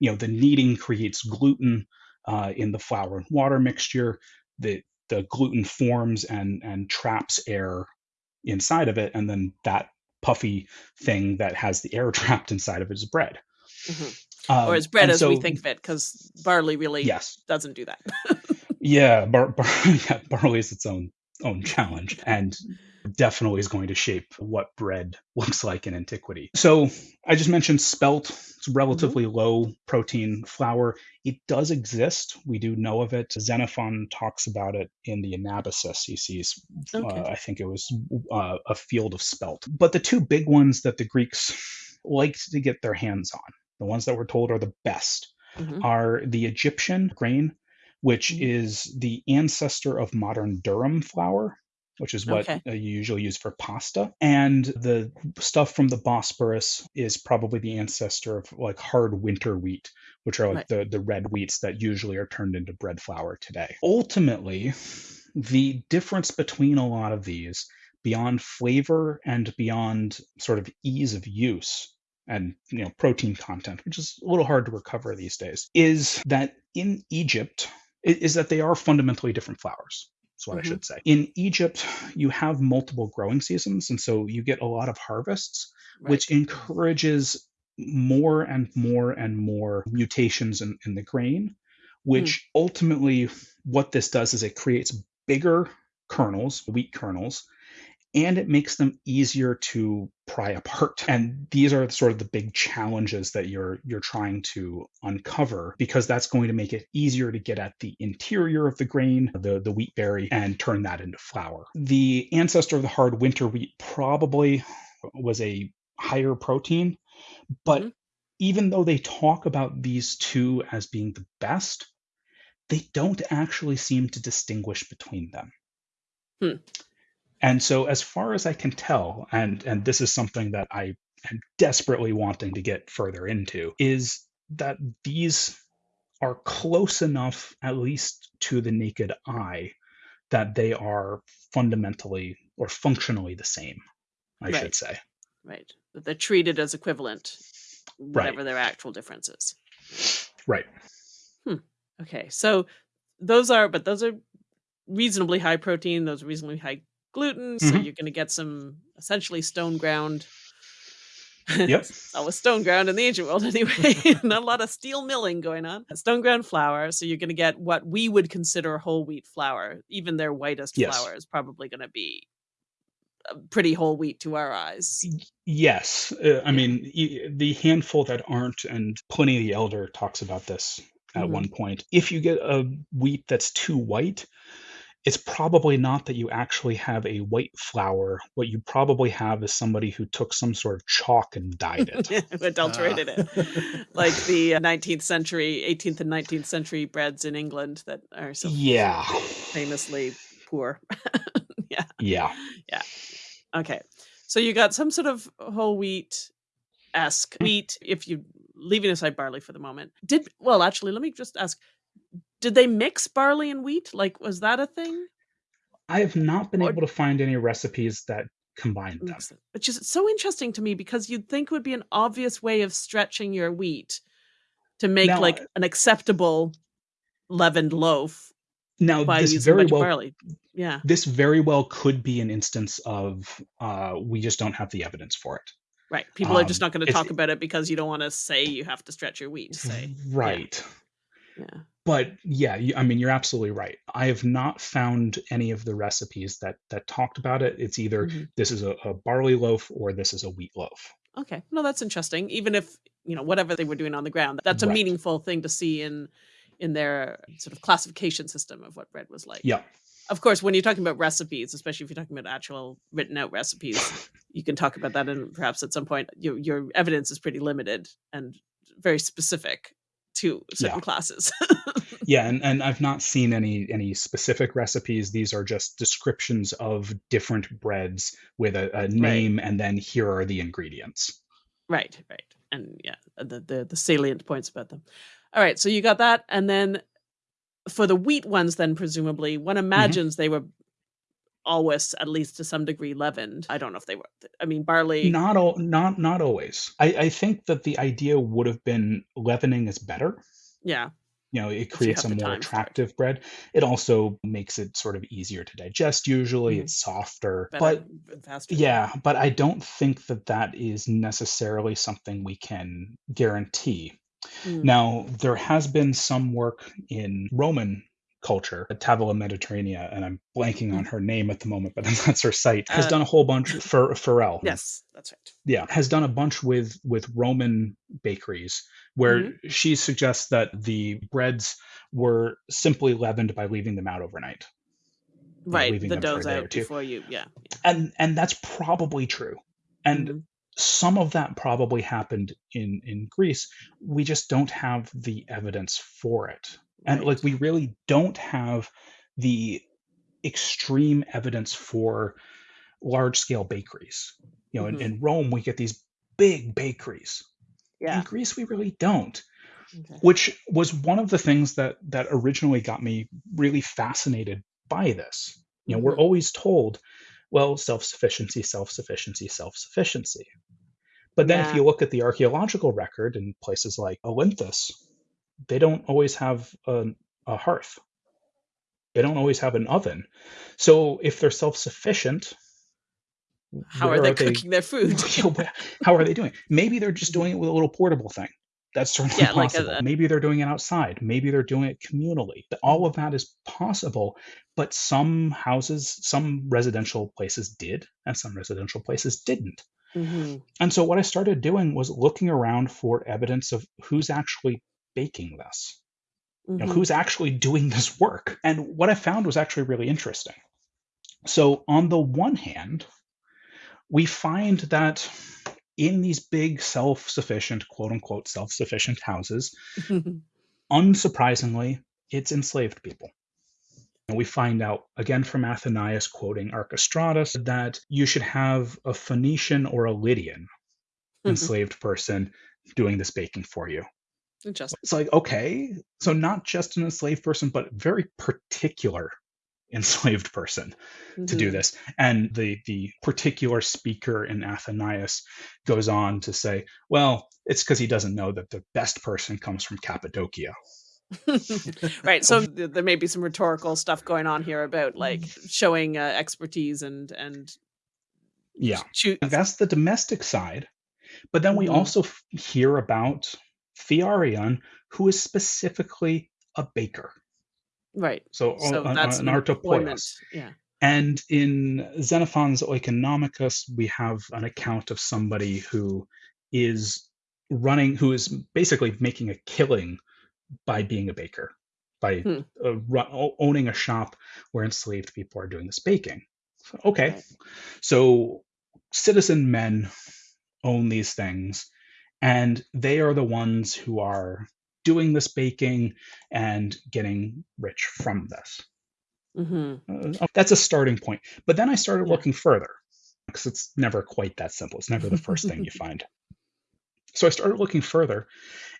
you know the kneading creates gluten uh, in the flour and water mixture the the gluten forms and and traps air inside of it and then that puffy thing that has the air trapped inside of it is bread Mhm. um, or as bread as we think of it, because barley really yes doesn't do that. yeah, bar- bar- yeah barley is its own own challenge and definitely is going to shape what bread looks like in antiquity. So I just mentioned spelt. It's relatively low protein flour. It does exist. We do know of it. Xenophon talks about it in the Anabasis. He sees, Okay. uh, I think it was uh, a field of spelt. But the two big ones that the Greeks liked to get their hands on, the ones that we're told are the best, Mhm. are the Egyptian grain, which Mhm. is the ancestor of modern durum flour, which is what Okay. you usually use for pasta. And the stuff from the Bosporus is probably the ancestor of like hard winter wheat, which are like Right. the, the red wheats that usually are turned into bread flour today. Ultimately, the difference between a lot of these, beyond flavor and beyond sort of ease of use, and you know protein content, which is a little hard to recover these days, is that in Egypt is that they are fundamentally different flours. That's what Mhm. I should say. In Egypt, you have multiple growing seasons, and so you get a lot of harvests, which encourages more and more and more mutations in, in the grain, which ultimately what this does is it creates bigger kernels, wheat kernels, and it makes them easier to pry apart. And these are sort of the big challenges that you're you're trying to uncover because that's going to make it easier to get at the interior of the grain, the, the wheat berry, and turn that into flour. The ancestor of the hard winter wheat probably was a higher protein, but Mhm. even though they talk about these two as being the best, they don't actually seem to distinguish between them. Hmm. And so, as far as I can tell, and and this is something that I am desperately wanting to get further into, is that these are close enough, at least to the naked eye, that they are fundamentally or functionally the same. I Right. should say. Right. That they're treated as equivalent, Right. whatever their actual differences. Right. Hmm. Okay. So those are, but those are reasonably high protein. Those are reasonably high gluten. So Mhm. you're going to get some essentially stone ground. Yep. always stone ground in the ancient world anyway. Not a lot of steel milling going on. Stone ground flour. So you're going to get what we would consider whole wheat flour. Even their whitest Yes. flour is probably going to be uh, pretty whole wheat to our eyes. Yes, uh, I mean the handful that aren't, and Pliny the Elder talks about this at Mhm. one point. If you get a wheat that's too white, it's probably not that you actually have a white flour. What you probably have is somebody who took some sort of chalk and dyed it. Adulterated Ah. it. Like the uh, 19th century, 18th and 19th century breads in England that are so yeah, famously poor. yeah, yeah. yeah, Okay. So you got some sort of whole wheat esque wheat, if you leaving aside barley for the moment. Did well actually let me just ask did they mix barley and wheat? Like was that a thing? I have not been Or- able to find any recipes that combine them. Mix it- Which is so interesting to me because you'd think would be an obvious way of stretching your wheat to make Now, like an acceptable leavened loaf Now, by this using very well barley. Yeah. this very well could be an instance of uh, we just don't have the evidence for it. Right. People are just Um, not going to it's- talk about it because you don't want to say you have to stretch your wheat to say. Right. Yeah. But yeah, you, I mean, you're absolutely right. I have not found any of the recipes that that talked about it. It's either Mhm. this is a, a barley loaf or this is a wheat loaf. Okay. No, that's interesting. Even if, you know, whatever they were doing on the ground, that's a Right. meaningful thing to see in in their sort of classification system of what bread was like. Yeah. Of course, when you're talking about recipes, especially if you're talking about actual written out recipes, you can talk about that and perhaps at some point your your evidence is pretty limited and very specific to certain Yeah. classes. Yeah, and, and I've not seen any any specific recipes. These are just descriptions of different breads with a, a name and then here are the ingredients. Right, right. And yeah, the, the the salient points about them. All right, so you got that, and then for the wheat ones, then presumably one mm-hmm. imagines they were always at least to some degree leavened. I don't know if they were. I mean, barley. Not all not not always. I, I think that the idea would have been leavening is better. Yeah, you know it creates a more time for it. attractive bread it also makes it sort of easier to digest usually Mhm. it's softer better but faster. yeah but i don't think that that is necessarily something we can guarantee Mm. now there has been some work in roman culture at Tavola Mediterranea, and I'm blanking on her name at the moment, but that's her site, has Uh, done a whole bunch for Farrell Yes, that's right. yeah has done a bunch with with roman bakeries where Mm-hmm. she suggests that the breads were simply leavened by leaving them out overnight Right, the dough's out before you. Yeah, yeah. and and that's probably true and Mhm. some of that probably happened in in greece we just don't have the evidence for it and like we really don't have the extreme evidence for large scale bakeries you know Mhm. in, in rome we get these big bakeries yeah. in greece we really don't Okay. which was one of the things that that originally got me really fascinated by this you know we're Mhm. always told well self-sufficiency self-sufficiency self-sufficiency But then Yeah. if you look at the archaeological record in places like Olynthus, they don't always have a, a hearth. They don't always have an oven. So if they're self-sufficient, How where are they cooking their food? How are they doing? Maybe they're just doing it with a little portable thing. That's certainly Yeah, like a- possible. Maybe they're doing it outside. Maybe they're doing it communally. All of that is possible, but some houses, some residential places did, and some residential places didn't. hmm And so what I started doing was looking around for evidence of who's actually baking this, you know, hmm who's actually doing this work. And what I found was actually really interesting. So on the one hand, we find that in these big self-sufficient, quote unquote, self-sufficient houses, unsurprisingly, it's enslaved people. And we find out again from Athenaeus quoting Archestratus that you should have a Phoenician or a Lydian enslaved person doing this baking for you. Interesting. It's like, okay, so not just an enslaved person, but very particular enslaved person to do Mhm. this. And the the particular speaker in Athenaeus goes on to say, well, it's because he doesn't know that the best person comes from Cappadocia. right. So th- there may be some rhetorical stuff going on here about like showing uh, expertise and and Yeah. choo- That's the domestic side. But then we Mhm. also f- hear about Thearion, who is specifically a baker. right. So, So an, that's an an employment. artopoios. Yeah. And in Xenophon's Oeconomicus, we have an account of somebody who is running, who is basically making a killing by being a baker, by Hmm. uh, owning a shop where enslaved people are doing this baking. So, okay, Right. so citizen men own these things, and they are the ones who are doing this baking and getting rich from this. hmm Uh, that's a starting point. But then I started Yeah. looking further because it's never quite that simple. It's never the first thing you find. So I started looking further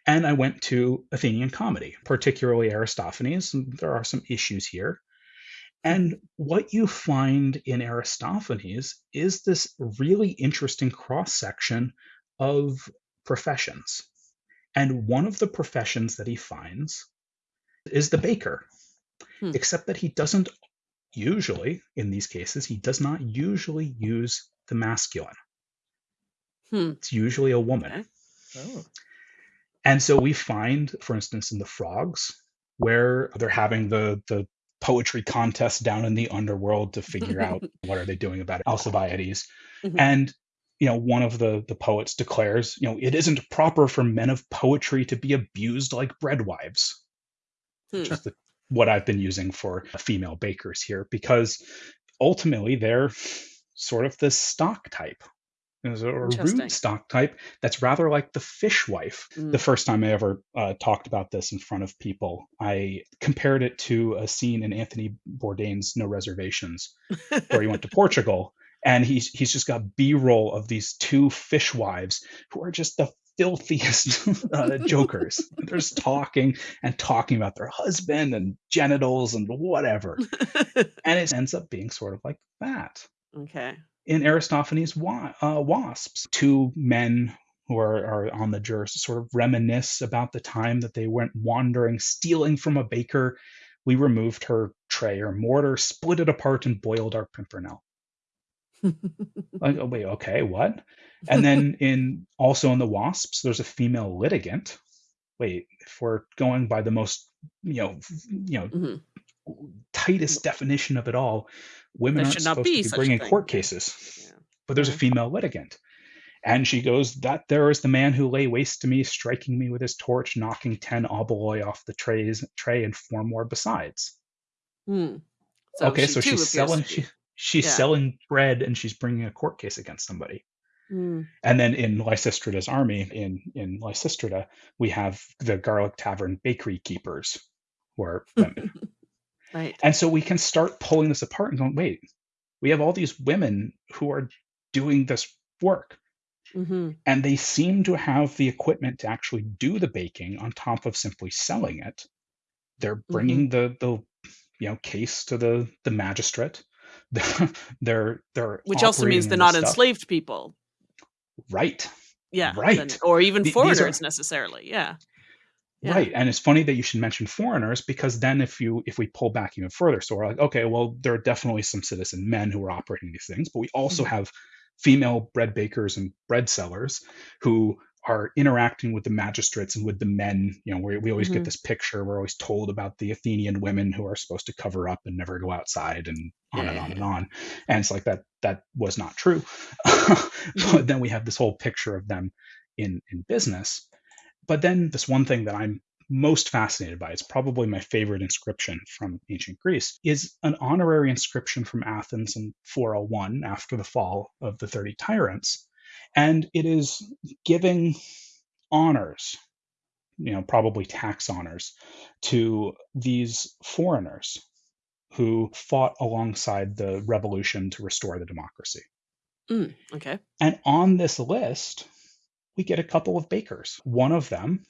and I went to Athenian comedy, particularly Aristophanes. And there are some issues here. And what you find in Aristophanes is this really interesting cross section of professions. And one of the professions that he finds is the baker, Hmm. except that he doesn't usually, in these cases, he does not usually use the masculine. Hmm. It's usually a woman. Okay. Oh. And so we find, for instance, in the frogs, where they're having the the poetry contest down in the underworld to figure out what are they doing about Alcibiades. Mhm. And you know, one of the the poets declares, you know, it isn't proper for men of poetry to be abused like breadwives, which Hmm. is the, what I've been using for female bakers here, because ultimately they're sort of this stock type. There's a rude stock type that's rather like the fishwife. Mm. The first time I ever uh, talked about this in front of people, I compared it to a scene in Anthony Bourdain's No Reservations, where he went to Portugal, and he's he's just got B-roll of these two fishwives who are just the filthiest uh, jokers. They're just talking and talking about their husband and genitals and whatever, and it ends up being sort of like that okay. in Aristophanes' wa- uh, Wasps, two men who are, are on the jurors sort of reminisce about the time that they went wandering, stealing from a baker. We removed her tray or mortar, split it apart, and boiled our pimpernel. Like, oh, wait, okay, what? And then in also in the Wasps, there's a female litigant. Wait, if we're going by the most, you know, you know, Mhm. tightest definition of it all, women should not supposed be to be bringing court cases Yeah. but there's a female litigant. And she goes, That there is the man who lay waste to me, striking me with his torch, knocking ten oboloi off the trays, tray and four more besides. Hmm. So okay, so she's selling she, she's yeah. selling bread and she's bringing a court case against somebody. Hmm. And then in Lysistrata's army, in, in Lysistrata, we have the Garlic Tavern bakery keepers who are women. Right. And so we can start pulling this apart and going, wait, we have all these women who are doing this work. hmm and they seem to have the equipment to actually do the baking on top of simply selling it they're Mm-hmm. bringing the the you know case to the the magistrate they're they're Which also means they're not stuff. enslaved people. right Yeah. Right. or even Th- these are- foreigners necessarily. Yeah. Yeah. Right. And it's funny that you should mention foreigners because then if you if we pull back even further, so we're like, okay, well, there are definitely some citizen men who are operating these things, but we also Mhm. have female bread bakers and bread sellers who are interacting with the magistrates and with the men. You know, we, we always Mhm. get this picture. We're always told about the Athenian women who are supposed to cover up and never go outside and on and on and on. And it's like that that was not true. but then we have this whole picture of them in in business. But then this one thing that I'm most fascinated by, it's probably my favorite inscription from ancient Greece, is an honorary inscription from Athens in 401 after the fall of the 30 tyrants. And it is giving honors, you know, probably tax honors, to these foreigners who fought alongside the revolution to restore the democracy. Mm, okay. And on this list, we get a couple of bakers. One of them,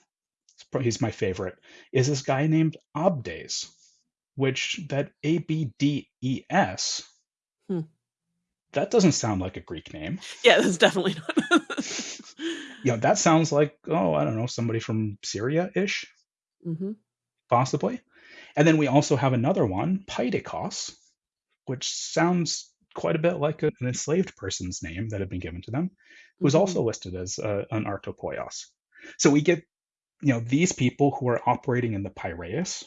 he's my favorite, is this guy named Abdes, which that A B D E S. Hmm. That doesn't sound like a Greek name. Yeah, that's definitely not. You know, that sounds like, oh, I don't know, somebody from Syria ish, hmm possibly. And then we also have another one, Pydikos, which sounds quite a bit like a- an enslaved person's name that had been given to them. who was Mhm. also listed as uh, an artopoios. So we get, you know, these people who are operating in the Piraeus,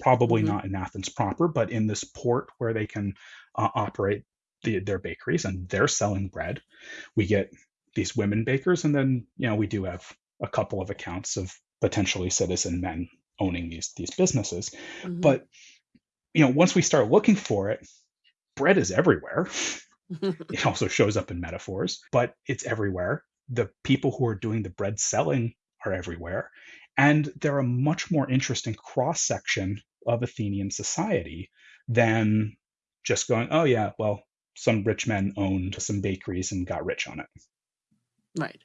probably Mhm. not in Athens proper, but in this port where they can uh, operate the, their bakeries and they're selling bread. We get these women bakers, and then you know we do have a couple of accounts of potentially citizen men owning these these businesses. Mhm. But you know, once we start looking for it, bread is everywhere. It also shows up in metaphors, but it's everywhere. The people who are doing the bread selling are everywhere. And they're a much more interesting cross section of Athenian society than just going, oh, yeah, well, some rich men owned some bakeries and got rich on it. Right.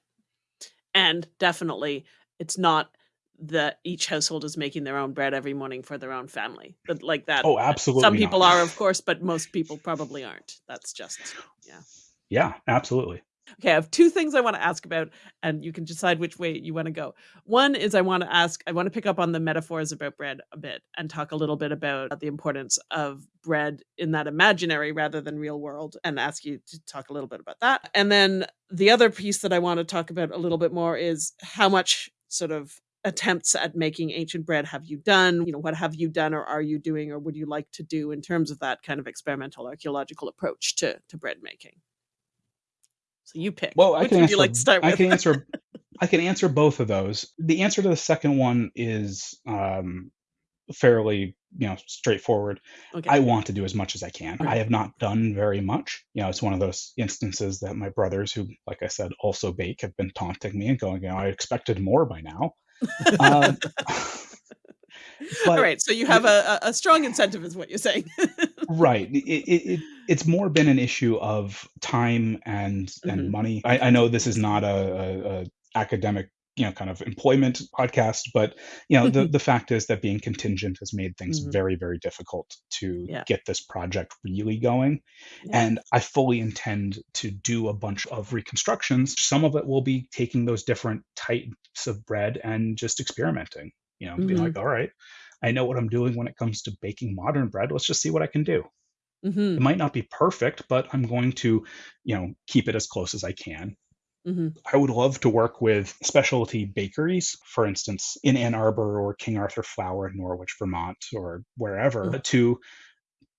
And definitely, it's not that each household is making their own bread every morning for their own family. But like that, Oh, absolutely. some not. people are, of course, but most people probably aren't. That's just, yeah. Yeah, absolutely. Okay, I have two things I want to ask about, and you can decide which way you want to go. One is I want to ask, I want to pick up on the metaphors about bread a bit and talk a little bit about the importance of bread in that imaginary rather than real world, and ask you to talk a little bit about that. And then the other piece that I want to talk about a little bit more is how much sort of attempts at making ancient bread have you done? You know, what have you done or are you doing or would you like to do in terms of that kind of experimental archaeological approach to, to bread making? So you pick. Well, I Which can would answer. you like to start with? I can answer. I can answer both of those. The answer to the second one is um, fairly, you know, straightforward. okay. I want to do as much as I can. I have not done very much. You know, it's one of those instances that my brothers, who, like I said, also bake, have been taunting me and going, you know, I expected more by now. Um, All but right. So you have a, a strong incentive, is what you're saying. right, it, it, it, it's more been an issue of time and Mhm. and money. I, I know this is not a, a, a academic, you know, kind of employment podcast, but you know, the the fact is that being contingent has made things Mhm. very very difficult to Yeah. get this project really going. Yeah. And I fully intend to do a bunch of reconstructions. Some of it will be taking those different types of bread and just experimenting. You know, being Mhm. like, all right, I know what I'm doing when it comes to baking modern bread. Let's just see what I can do. hmm It might not be perfect, but I'm going to, you know, keep it as close as I can. hmm I would love to work with specialty bakeries, for instance, in Ann Arbor or King Arthur Flour in Norwich, Vermont, or wherever, Mhm. to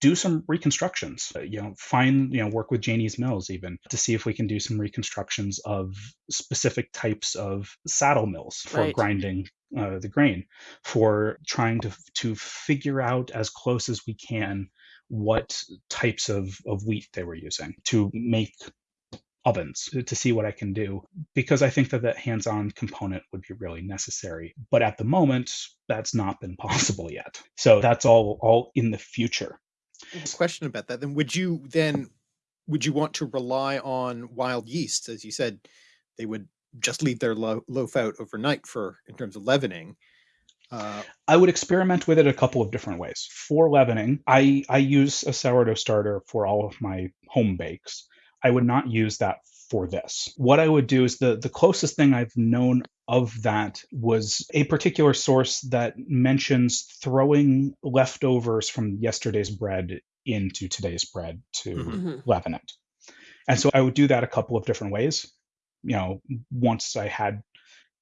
do some reconstructions. Uh, You know, find, you know, work with Janie's Mills even to see if we can do some reconstructions of specific types of saddle mills for Right. grinding uh, the grain, for trying to to figure out as close as we can what types of, of wheat they were using to make ovens to- to see what I can do because I think that that hands-on component would be really necessary. But at the moment, that's not been possible yet. So that's all all in the future. Question about that then would you then would you want to rely on wild yeasts as you said they would just leave their lo- loaf out overnight for in terms of leavening uh, I would experiment with it a couple of different ways. For leavening, I I use a sourdough starter for all of my home bakes. I would not use that for this. What I would do is the the closest thing I've known of that was a particular source that mentions throwing leftovers from yesterday's bread into today's bread to Mhm. Mhm. leaven it. And so I would do that a couple of different ways. You know, once I had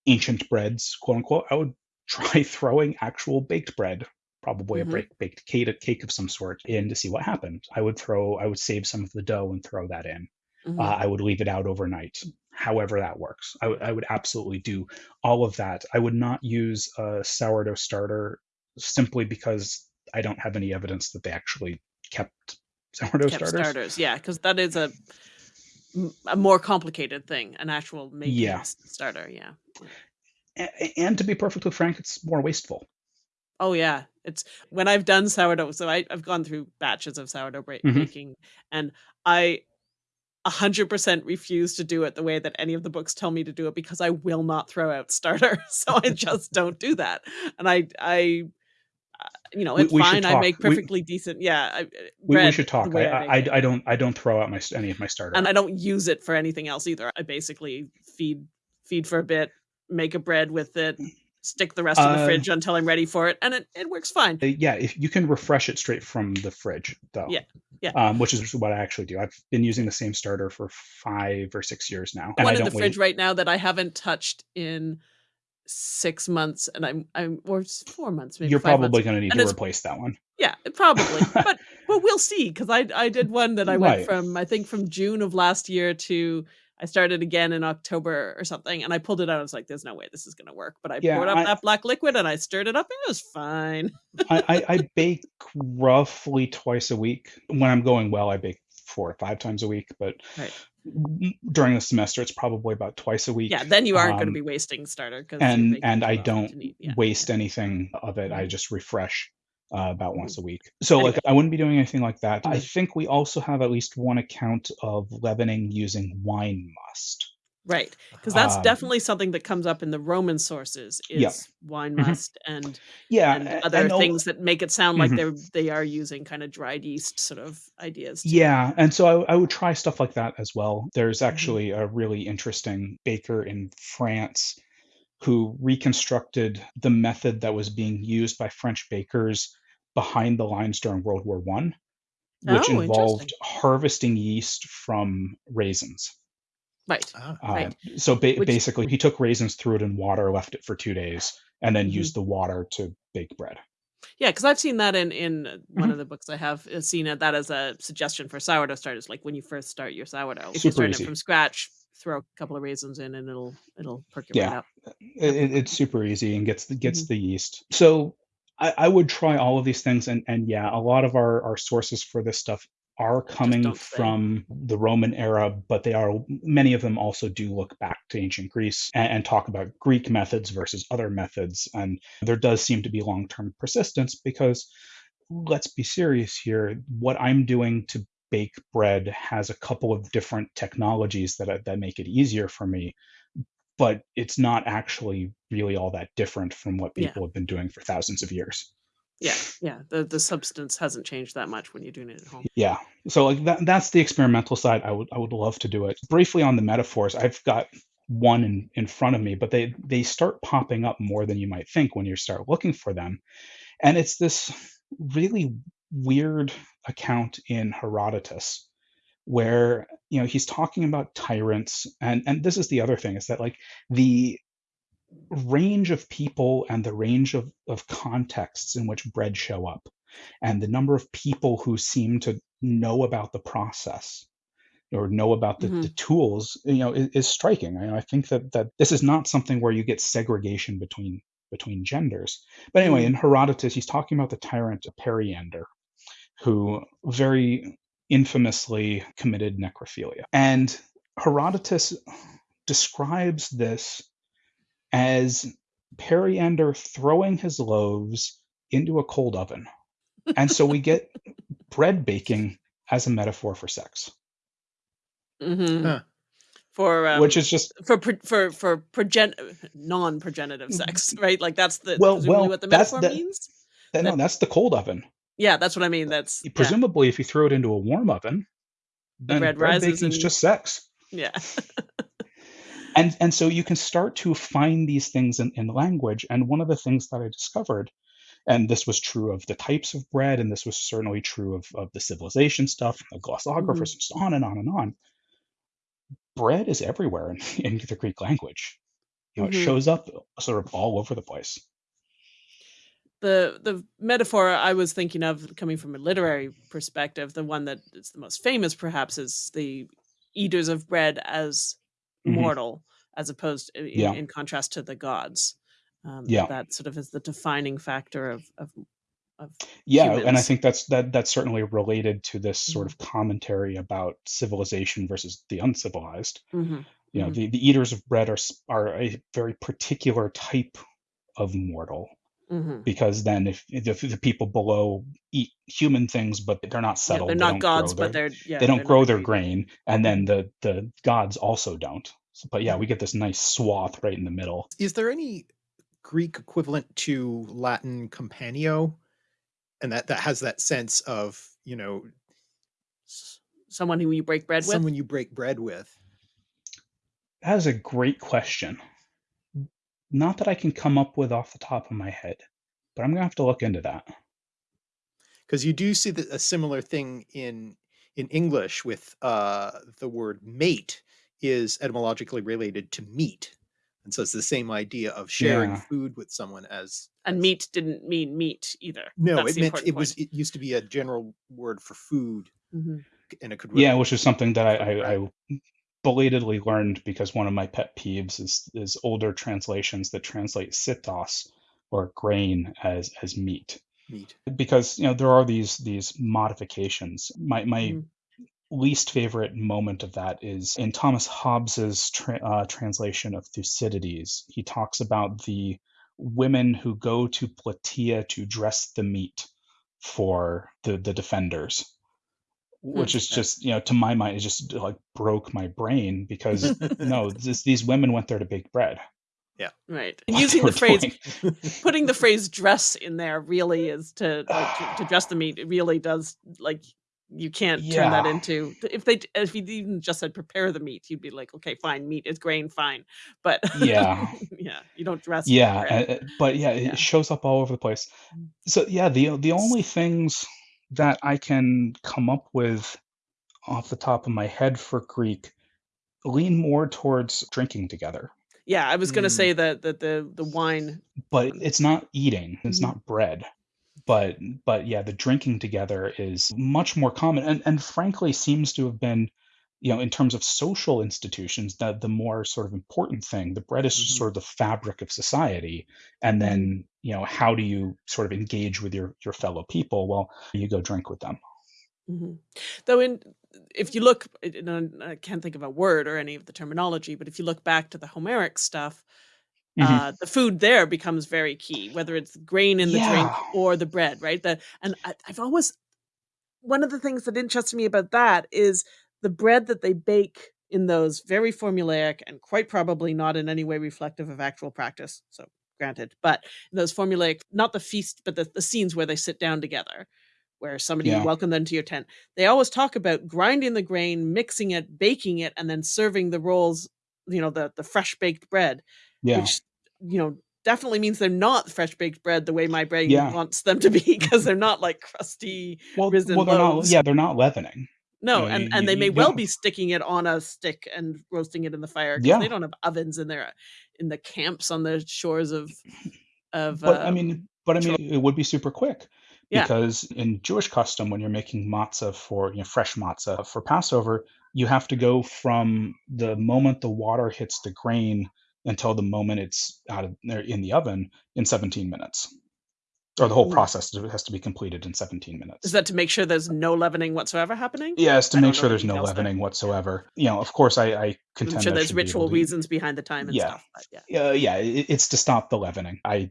ancient breads, quote unquote, I would try throwing actual baked bread, probably Mhm. a break, baked cake, a cake of some sort, in to see what happened. I would throw, I would save some of the dough and throw that in. Mhm. Uh, I would leave it out overnight, however that works. I would- absolutely do all of that. I would not use a sourdough starter simply because I don't have any evidence that they actually kept sourdough Kept starters. starters, yeah, because that is a a more complicated thing, an actual making Yeah. starter. Yeah. A- and to be perfectly frank, it's more wasteful. Oh yeah, it's when I've done sourdough. So I, I've gone through batches of sourdough bra- Mhm. baking, and I a hundred percent refuse to do it the way that any of the books tell me to do it because I will not throw out starter. So I just don't do that, and I I. uh, You know, it's we should fine. I make We- perfectly decent. Yeah, I, uh, We, we should talk. way I, I. I don't I don't throw out my any of my starter. and I don't use it for anything else either. I basically feed feed for a bit, make a bread with it, stick the rest in the Uh, fridge until I'm ready for it, and it, it works fine. Uh, yeah, if you can refresh it straight from the fridge, though. Yeah, yeah. Um, which is what I actually do. I've been using the same starter for five or six years now, and One I in the fridge wait. right now that I haven't touched in six months, and I'm I'm or four months maybe. You're probably going to need And to replace that one. Yeah, probably. but well, we'll see because I I did one that I went Right. from I think from June of last year to I started again in October or something, and I pulled it out. I was like, "There's no way this is gonna work." But I Yeah, poured up I- that black liquid and I stirred it up. And it was fine. I, I, I bake roughly twice a week. When I'm going well, I bake four or five times a week. But Right. during the semester, it's probably about twice a week. Yeah, then you aren't going to Um, be wasting starter because and and I don't waste yeah. anything of it. I Mhm. just refresh uh, about once a week. So like I wouldn't be doing anything like that. I think we also have at least one account of leavening using wine must. Right, because that's Um, definitely something that comes up in the Roman sources Yeah. is wine Mhm. must and Yeah, and other and things that make it sound like Mhm. they're they are using kind of dried yeast sort of ideas. too. Yeah, and so I, I would try stuff like that as well. There's Mm-hmm. actually a really interesting baker in France who reconstructed the method that was being used by French bakers behind the lines during World War One, which Oh, involved harvesting yeast from raisins. Right. Uh, Right. So ba- Which- basically, he took raisins, threw it in water, left it for two days, and then Mhm. used the water to bake bread. Yeah, because I've seen that in in one Mhm. of the books I have seen it, that as a suggestion for sourdough starters. Like when you first start your sourdough, if Super you're starting easy. it from scratch, throw a couple of raisins in, and it'll it'll perk it right Yeah. up. It, it- it's super easy and gets the, gets Mhm. the yeast. So I, I would try all of these things, and and yeah, a lot of our our sources for this stuff are coming say. from the Roman era, but they are many of them also do look back to ancient Greece and, and talk about Greek methods versus other methods, and there does seem to be long term persistence because let's be serious here. What I'm doing to bake bread has a couple of different technologies that that make it easier for me but it's not actually really all that different from what Yeah. people have been doing for thousands of years. Yeah, yeah. The the substance hasn't changed that much when you're doing it at home. Yeah. So like that, that's the experimental side. I would I would love to do it. Briefly on the metaphors, I've got one in, in front of me, but they they start popping up more than you might think when you start looking for them. And it's this really weird account in Herodotus where you know he's talking about tyrants and and this is the other thing is that like the range of people and the range of, of contexts in which bread show up and the number of people who seem to know about the process or know about the, the tools you know is, is striking. I, I think that that this is not something where you get segregation between between genders. But anyway Mhm. in herodotus he's talking about the tyrant periander who very infamously committed necrophilia and herodotus describes this as Periander throwing his loaves into a cold oven. And so we get bread baking as a metaphor for sex, hmm Huh. For um, which is just for for for progen non-progenitive sex, right? Like that's the Well- well, what the that's metaphor the- means. that, no, that's the cold oven. Yeah, that's what I mean. That's yeah. Presumably, if you throw it into a warm oven, then bread bread, rises and- just sex. Yeah. and and so you can start to find these things in, in language and one of the things that i discovered and this was true of the types of bread and this was certainly true of, of the civilization stuff the glossographers Mhm. and so on and on and on bread is everywhere in, in the greek language you know it Mhm. shows up sort of all over the place the the metaphor I was thinking of coming from a literary perspective, the one that is the most famous perhaps is the eaters of bread as Mhm. mortal, as opposed in, Yeah. in contrast to the gods. Um, Yeah. that sort of is the defining factor of of, of yeah and i think that's that that's certainly related to this sort Mhm. of commentary about civilization versus the uncivilized Mhm, you know mhm. the, the eaters of bread are are a very particular type of mortal Mhm. because then if, if the people below eat human things but they're not Yeah, settled they're not don't gods, grow but they're yeah, they they're don't grow their agreed. grain and then the the gods also don't So- but yeah we get this nice swath right in the middle Is there any Greek equivalent to Latin companio? And that, that has that sense of, you know, Someone who you break bread with. someone you break bread with. that is a great question not that i can come up with off the top of my head but i'm gonna have to look into that Because you do see the, a similar thing in in English with uh, the word mate is etymologically related to meat. And so it's the same idea of sharing Yeah. food with someone as and as- meat didn't mean meat either. No, That's it meant important it was it used to be a general word for food Mhm. and it could yeah which is something that I. I, I belatedly learned because one of my pet peeves is is older translations that translate sitos or grain as as meat meat. because you know there are these these modifications my my Mhm. least favorite moment of that is in thomas hobbes's tra- uh, translation of thucydides he talks about the women who go to plataea to dress the meat for the the defenders which is just you know to my mind it just like broke my brain because no this, these women went there to bake bread Yeah. Right. And using the phrase putting the phrase dress in there really is to like to, to dress the meat it really does like you can't turn that into if they if you even just said prepare the meat you'd be like okay fine meat is grain fine but Yeah. yeah you don't dress yeah uh, but yeah it Yeah. shows up all over the place Mm. so yeah the the only things that i can come up with off the top of my head for greek lean more towards drinking together yeah i was going to Mm. say that that the the wine but it's not eating it's Mhm. not bread but but yeah the drinking together is much more common and and frankly seems to have been you know in terms of social institutions the the more sort of important thing the bread is Mhm. sort of the fabric of society and then you know how do you sort of engage with your your fellow people well you go drink with them Mhm. Though, in if you look, and I can't think of a word or any of the terminology, but if you look back to the Homeric stuff, Mhm. uh, the food there becomes very key, whether it's grain in the drink or the bread, right? The and I, I've always one of the things that interests me about that is the bread that they bake in those very formulaic and quite probably not in any way reflective of actual practice. So granted, but those formulaic, not the feast, but the, the scenes where they sit down together, where somebody Yeah. welcome them to your tent. They always talk about grinding the grain, mixing it, baking it, and then serving the rolls, you know, the the fresh baked bread yeah which you know definitely means they're not fresh baked bread the way my brain Yeah. wants them to be because they're not like crusty well, risen well they're not loaves. yeah they're not leavening no know, and you- and they may well be sticking it on a stick and roasting it in the fire because Yeah. they don't have ovens in their in the camps on the shores of of but i um, mean but i mean it would be super quick Yeah. because in jewish custom when you're making matzah for you know fresh matzah for passover you have to go from the moment the water hits the grain until the moment it's out of there in the oven in 17 minutes or the whole Mm. process has to be completed in 17 minutes is that to make sure there's no leavening whatsoever happening yes to I make sure there's no details there. leavening whatsoever you know of course i, I contend i'm sure there's ritual to- reasons behind the time and Yeah. stuff but yeah uh, yeah, it, it's to stop the leavening. I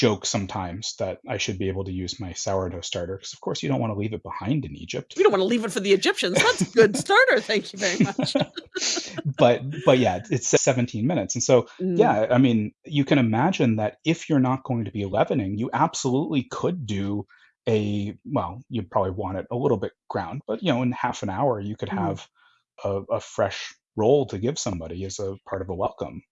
joke sometimes that I should be able to use my sourdough starter because, of course, you don't want to leave it behind in Egypt. we don't want to leave it for the egyptians that's a good starter thank you very much but but yeah, it's 17 minutes, and so Mm. yeah, I mean, you can imagine that if you're not going to be leavening, you absolutely could do a well, you'd probably want it a little bit ground, but you know, in half an hour, you could Mhm. have a, a fresh roll to give somebody as a part of a welcome.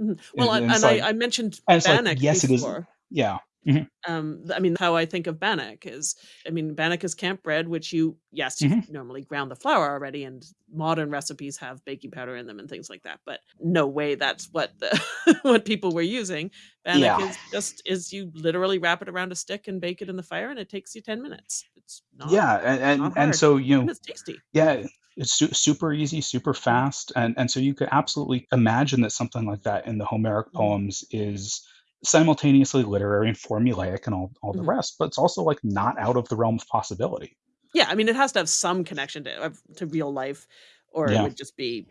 Mhm. Well, And, and, like, I, I mentioned it's like, Bannock yes, it is. Yeah. Mhm, Um, I mean, how I think of Bannock is, I mean, Bannock is camp bread, which you, yes, you mhm. normally ground the flour already, and modern recipes have baking powder in them and things like that. But no way that's what the what people were using. Bannock Yeah. is just is you literally wrap it around a stick and bake it in the fire, and it takes you ten minutes. It's not Yeah. And, and, and so, you know, and it's tasty. Yeah, it's su- super easy, super fast, and and so you could absolutely imagine that something like that in the Homeric Mhm. poems is simultaneously literary and formulaic and all all the Mhm. rest, but it's also like not out of the realm of possibility. Yeah, I mean, it has to have some connection to to real life, or it would just be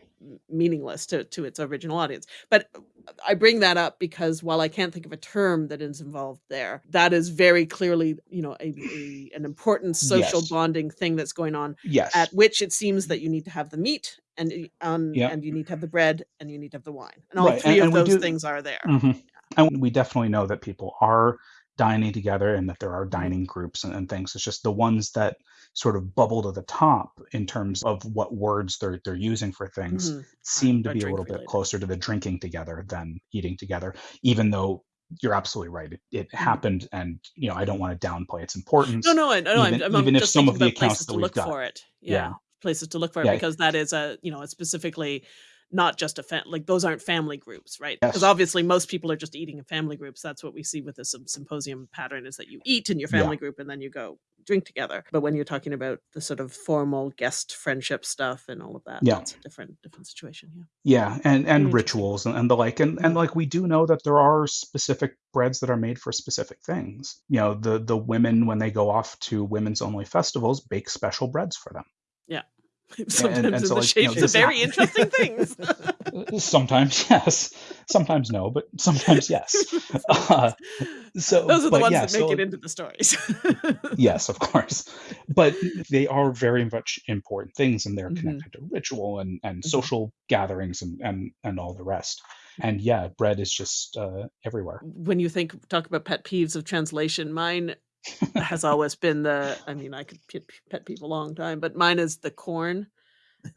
meaningless to to its original audience. But uh, I bring that up because while I can't think of a term that is involved there, that is very clearly, you know, a a an important social Yes. bonding thing that's going on, Yes. at which it seems that you need to have the meat, and um, Yeah. and you need to have the bread, and you need to have the wine, and all Right. 3 And, of and those do. things are there. mhm. And we definitely know that people are dining together and that there are Mhm. dining groups and, and things. It's just the ones that sort of bubble to the top in terms of what words they're they're using for things Mhm. Seem to be a little bit closer to the drinking together than eating together, even though you're absolutely right. It, it Mhm. happened, and you know I don't want to downplay its importance, no, I no, I'm even I'm I'm even if some of the accounts places that to we've look got. for it. Yeah, Yeah, places to look for it yeah, because that is a, you know, it's specifically not just a fa like, those aren't family groups, right? Because yes, obviously most people are just eating in family groups. That's what we see with the sym symposium pattern is that you eat in your yeah, family group and then you go drink together. But when you're talking about the sort of formal guest friendship stuff and all of that, yeah. that's a different different situation, yeah. Yeah, and and rituals and, and the like, and and like we do know that there are specific breads that are made for specific things. You know, the the women when they go off to women's only festivals bake special breads for them, Yeah. and Sometimes and in so the like you know shapes of very interesting things. sometimes yes, sometimes no, but sometimes yes. Uh, so, Those are the ones yeah, that so make it into the stories. yes, of course, but they are very much important things, and they're Mhm, connected to ritual and and mhm. social gatherings and and and all the rest. And yeah, bread is just uh, everywhere. When you think talk about pet peeves of translation, mine has always been the I mean, I could pet peeve a long time, but mine is the corn.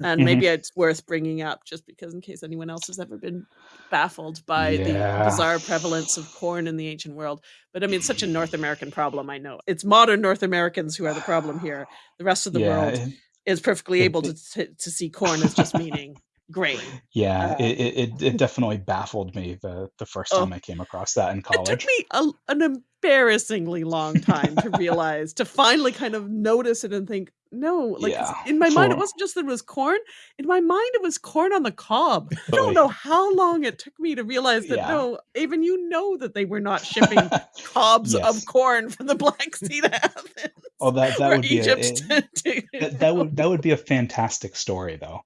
And hmm maybe it's worth bringing up just because in case anyone else has ever been baffled by the bizarre prevalence of corn in the ancient world. But I mean, it's such a North American problem, I know. It's modern North Americans who are the problem here. The rest of the Yeah, world it, is perfectly it, able to to, to see corn as just meaning grain. yeah, Uh, it, it it it definitely baffled me the the first oh, time I came across that in college. It took me a, an embarrassingly long time to realize, to finally kind of notice it and think, no, like Yeah, in my mind, it wasn't just that it was corn. In my mind, it was corn on the cob. I don't know how long it took me to realize that yeah, no, even you know that they were not shipping cobs of corn from the Black Sea to Athens Oh, that that would be a it, that that would that would be a fantastic story though,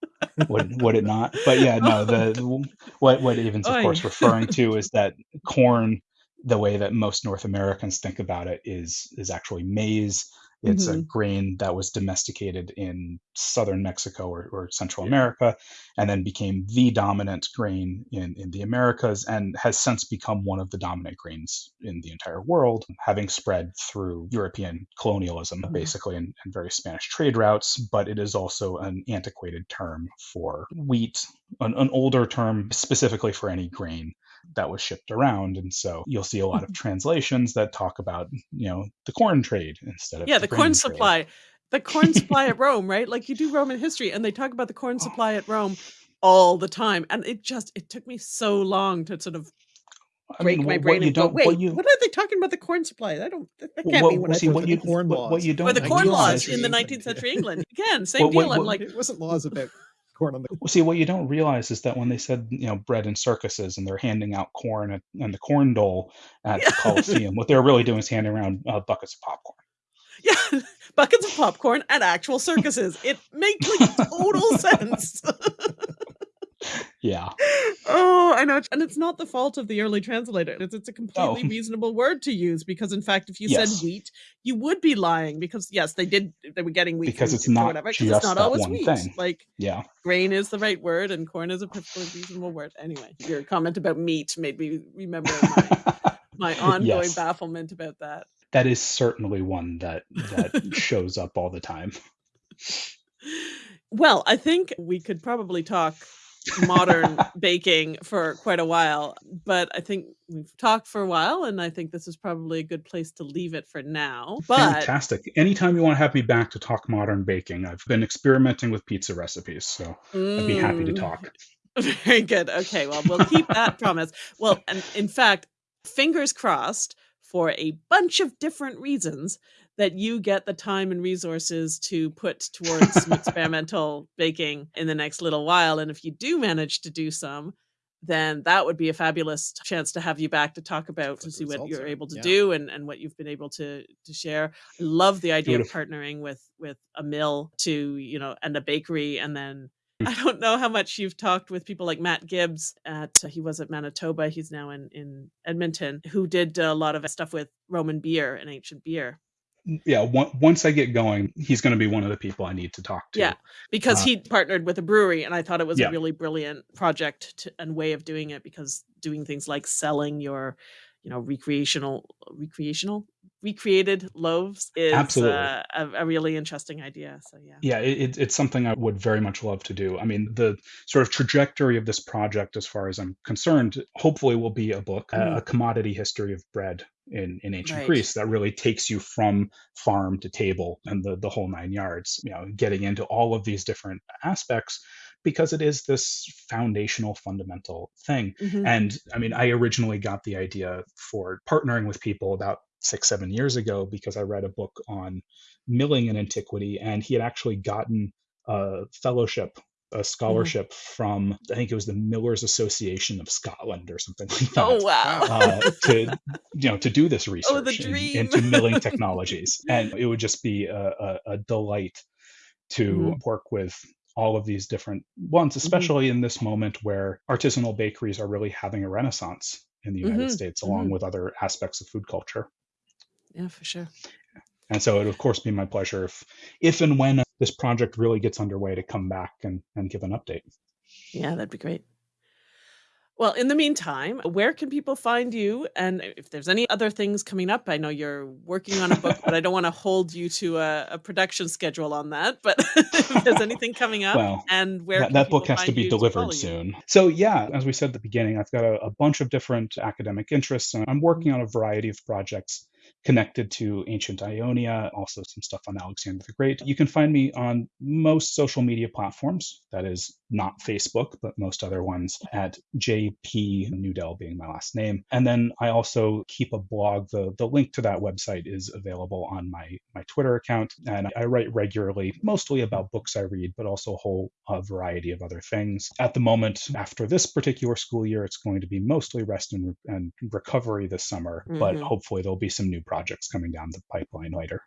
would would it not? But yeah, no, the what what Aven's of oy. course referring to is that corn, the way that most North Americans think about it is is actually maize. It's a Mhm. grain that was domesticated in southern Mexico or, or Central Yeah. America, and then became the dominant grain in, in the Americas, and has since become one of the dominant grains in the entire world, having spread through European colonialism, Mhm. basically, and, and various Spanish trade routes. But it is also an antiquated term for wheat, an, an older term specifically for any grain that was shipped around. And so you'll see a lot of mm-hmm. translations that talk about, you know, the corn trade instead of Yeah, the the grain corn trade. supply. The corn supply at Rome, right? Like you do Roman history and they talk about the corn oh. supply at Rome all the time. And it just it took me so long to sort of I break mean, my what, brain what you and go, don't, what wait, you, what are they talking about the corn supply? I don't that, that can't what, be what what I see, what you, meant. corn what, what laws. you Or don't the corn laws in the 19th century England. Again, same what, what, deal. I'm like, It wasn't laws about corn on the Well, see, what you don't realize is that when they said, you know, bread and circuses and they're handing out corn at, and the corn dole at the Coliseum, what they're really doing is handing around uh, buckets of popcorn. yeah, buckets of popcorn at actual circuses. It makes like total sense. Yeah. Oh, I know. And it's not the fault of the early translator. It's, it's a Oh, completely reasonable word to use because, in fact, if you said wheat, you would be lying because, yes, they did, they were getting wheat because it's not whatever, because it's not always wheat. thing. Like, Yeah. grain is the right word and corn is a perfectly reasonable word. Anyway, your comment about meat made me remember my, my ongoing yes, bafflement about that. that is certainly one that that shows up all the time. Well, I think we could probably talk modern baking for quite a while, but I think we've talked for a while, and I think this is probably a good place to leave it for now. But Fantastic. Anytime you want to have me back to talk modern baking, I've been experimenting with pizza recipes, so I'd be happy to Mm, talk. very good. Okay, well, we'll keep that promise. Well, and in fact, fingers crossed for a bunch of different reasons that you get the time and resources to put towards some experimental baking in the next little while. And if you do manage to do some, then that would be a fabulous chance to have you back to talk about to see what you're are, able to yeah. do and, and what you've been able to to share. I love the idea of partnering with with a mill to, you know, and a bakery and then Mm. I don't know how much you've talked with people like Matt Gibbs at he was at Manitoba, he's now in in Edmonton, who did a lot of stuff with Roman beer and ancient beer. Yeah, on- once I get going, he's going to be one of the people I need to talk to. Yeah, because Uh, he partnered with a brewery, and I thought it was Yeah. a really brilliant project to, and way of doing it. Because doing things like selling your, you know, recreational, recreational, recreated loaves is Absolutely. uh, a, a really interesting idea. So yeah, Yeah, it, it- it's something I would very much love to do. I mean, the sort of trajectory of this project, as far as I'm concerned, hopefully will be a book, a- Mhm. a commodity history of bread in, in ancient Right. Greece that really takes you from farm to table and the, the whole nine yards, you know, getting into all of these different aspects because it is this foundational, fundamental thing. Mhm. And I mean, I originally got the idea for partnering with people about six, seven years ago because I read a book on milling in antiquity, and he had actually gotten a fellowship, a scholarship from, I think it was the Millers Association of Scotland or something like that. oh wow, Uh, to you know to do this research Oh, in- into milling technologies and it would just be a, a, a delight to Mhm. work with all of these different ones Mm-hmm. especially in this moment where artisanal bakeries are really having a renaissance in the united Mhm, states along mhm. with other aspects of food culture yeah, for sure. and so it would of course be my pleasure if if and when this project really gets underway to come back and, and give an update Yeah, that'd be great. Well, in the meantime, where can people find you? And if there's any other things coming up, I know you're working on a book, but I don't want to hold you to a, a production schedule on that. But if there's anything coming up, Well, and where that, that book has to be delivered you? soon. So, yeah, as we said at the beginning, I've got a, a bunch of different academic interests, and I'm working mm-hmm. on a variety of projects connected to ancient Ionia, also some stuff on Alexander the Great. You can find me on most social media platforms, that is not Facebook, but most other ones at JP Nudell being my last name. And then I also keep a blog. The, the link to that website is available on my, my Twitter account. And I write regularly, mostly about books I read, but also a whole uh, variety of other things. At the moment, after this particular school year, it's going to be mostly rest and, and recovery this summer, but Mhm. hopefully there'll be some new projects coming down the pipeline later.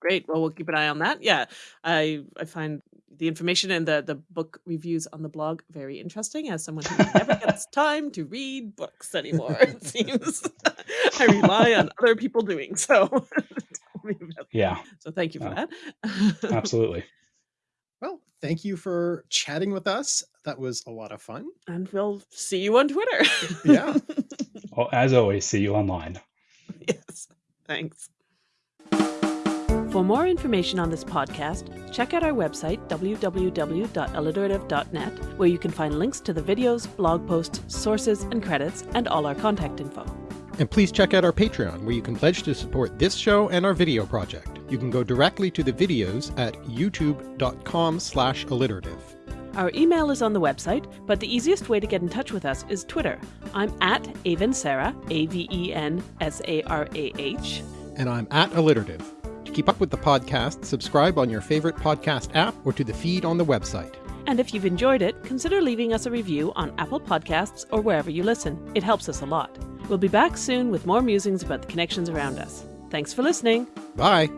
Great. Well, we'll keep an eye on that. Yeah, I I find the information and the the book reviews on the blog very interesting. As someone who never gets time to read books anymore, it seems I rely on other people doing so. Tell me about that. Yeah, so thank you for Yeah. that. absolutely. Well, thank you for chatting with us. That was a lot of fun. and we'll see you on Twitter. Yeah. Well, as always, see you online. yes. Thanks. For more information on this podcast, check out our website, www.alliterative.net, where you can find links to the videos, blog posts, sources, and credits, and all our contact info. And please check out our Patreon, where you can pledge to support this show and our video project. You can go directly to the videos at youtube.com slash alliterative. Our email is on the website, but the easiest way to get in touch with us is Twitter. I'm at Aven Sarah, A V E N S A R A H. And I'm at alliterative. To keep up with the podcast, subscribe on your favorite podcast app or to the feed on the website. And if you've enjoyed it, consider leaving us a review on Apple Podcasts or wherever you listen. It helps us a lot. We'll be back soon with more musings about the connections around us. Thanks for listening. Bye!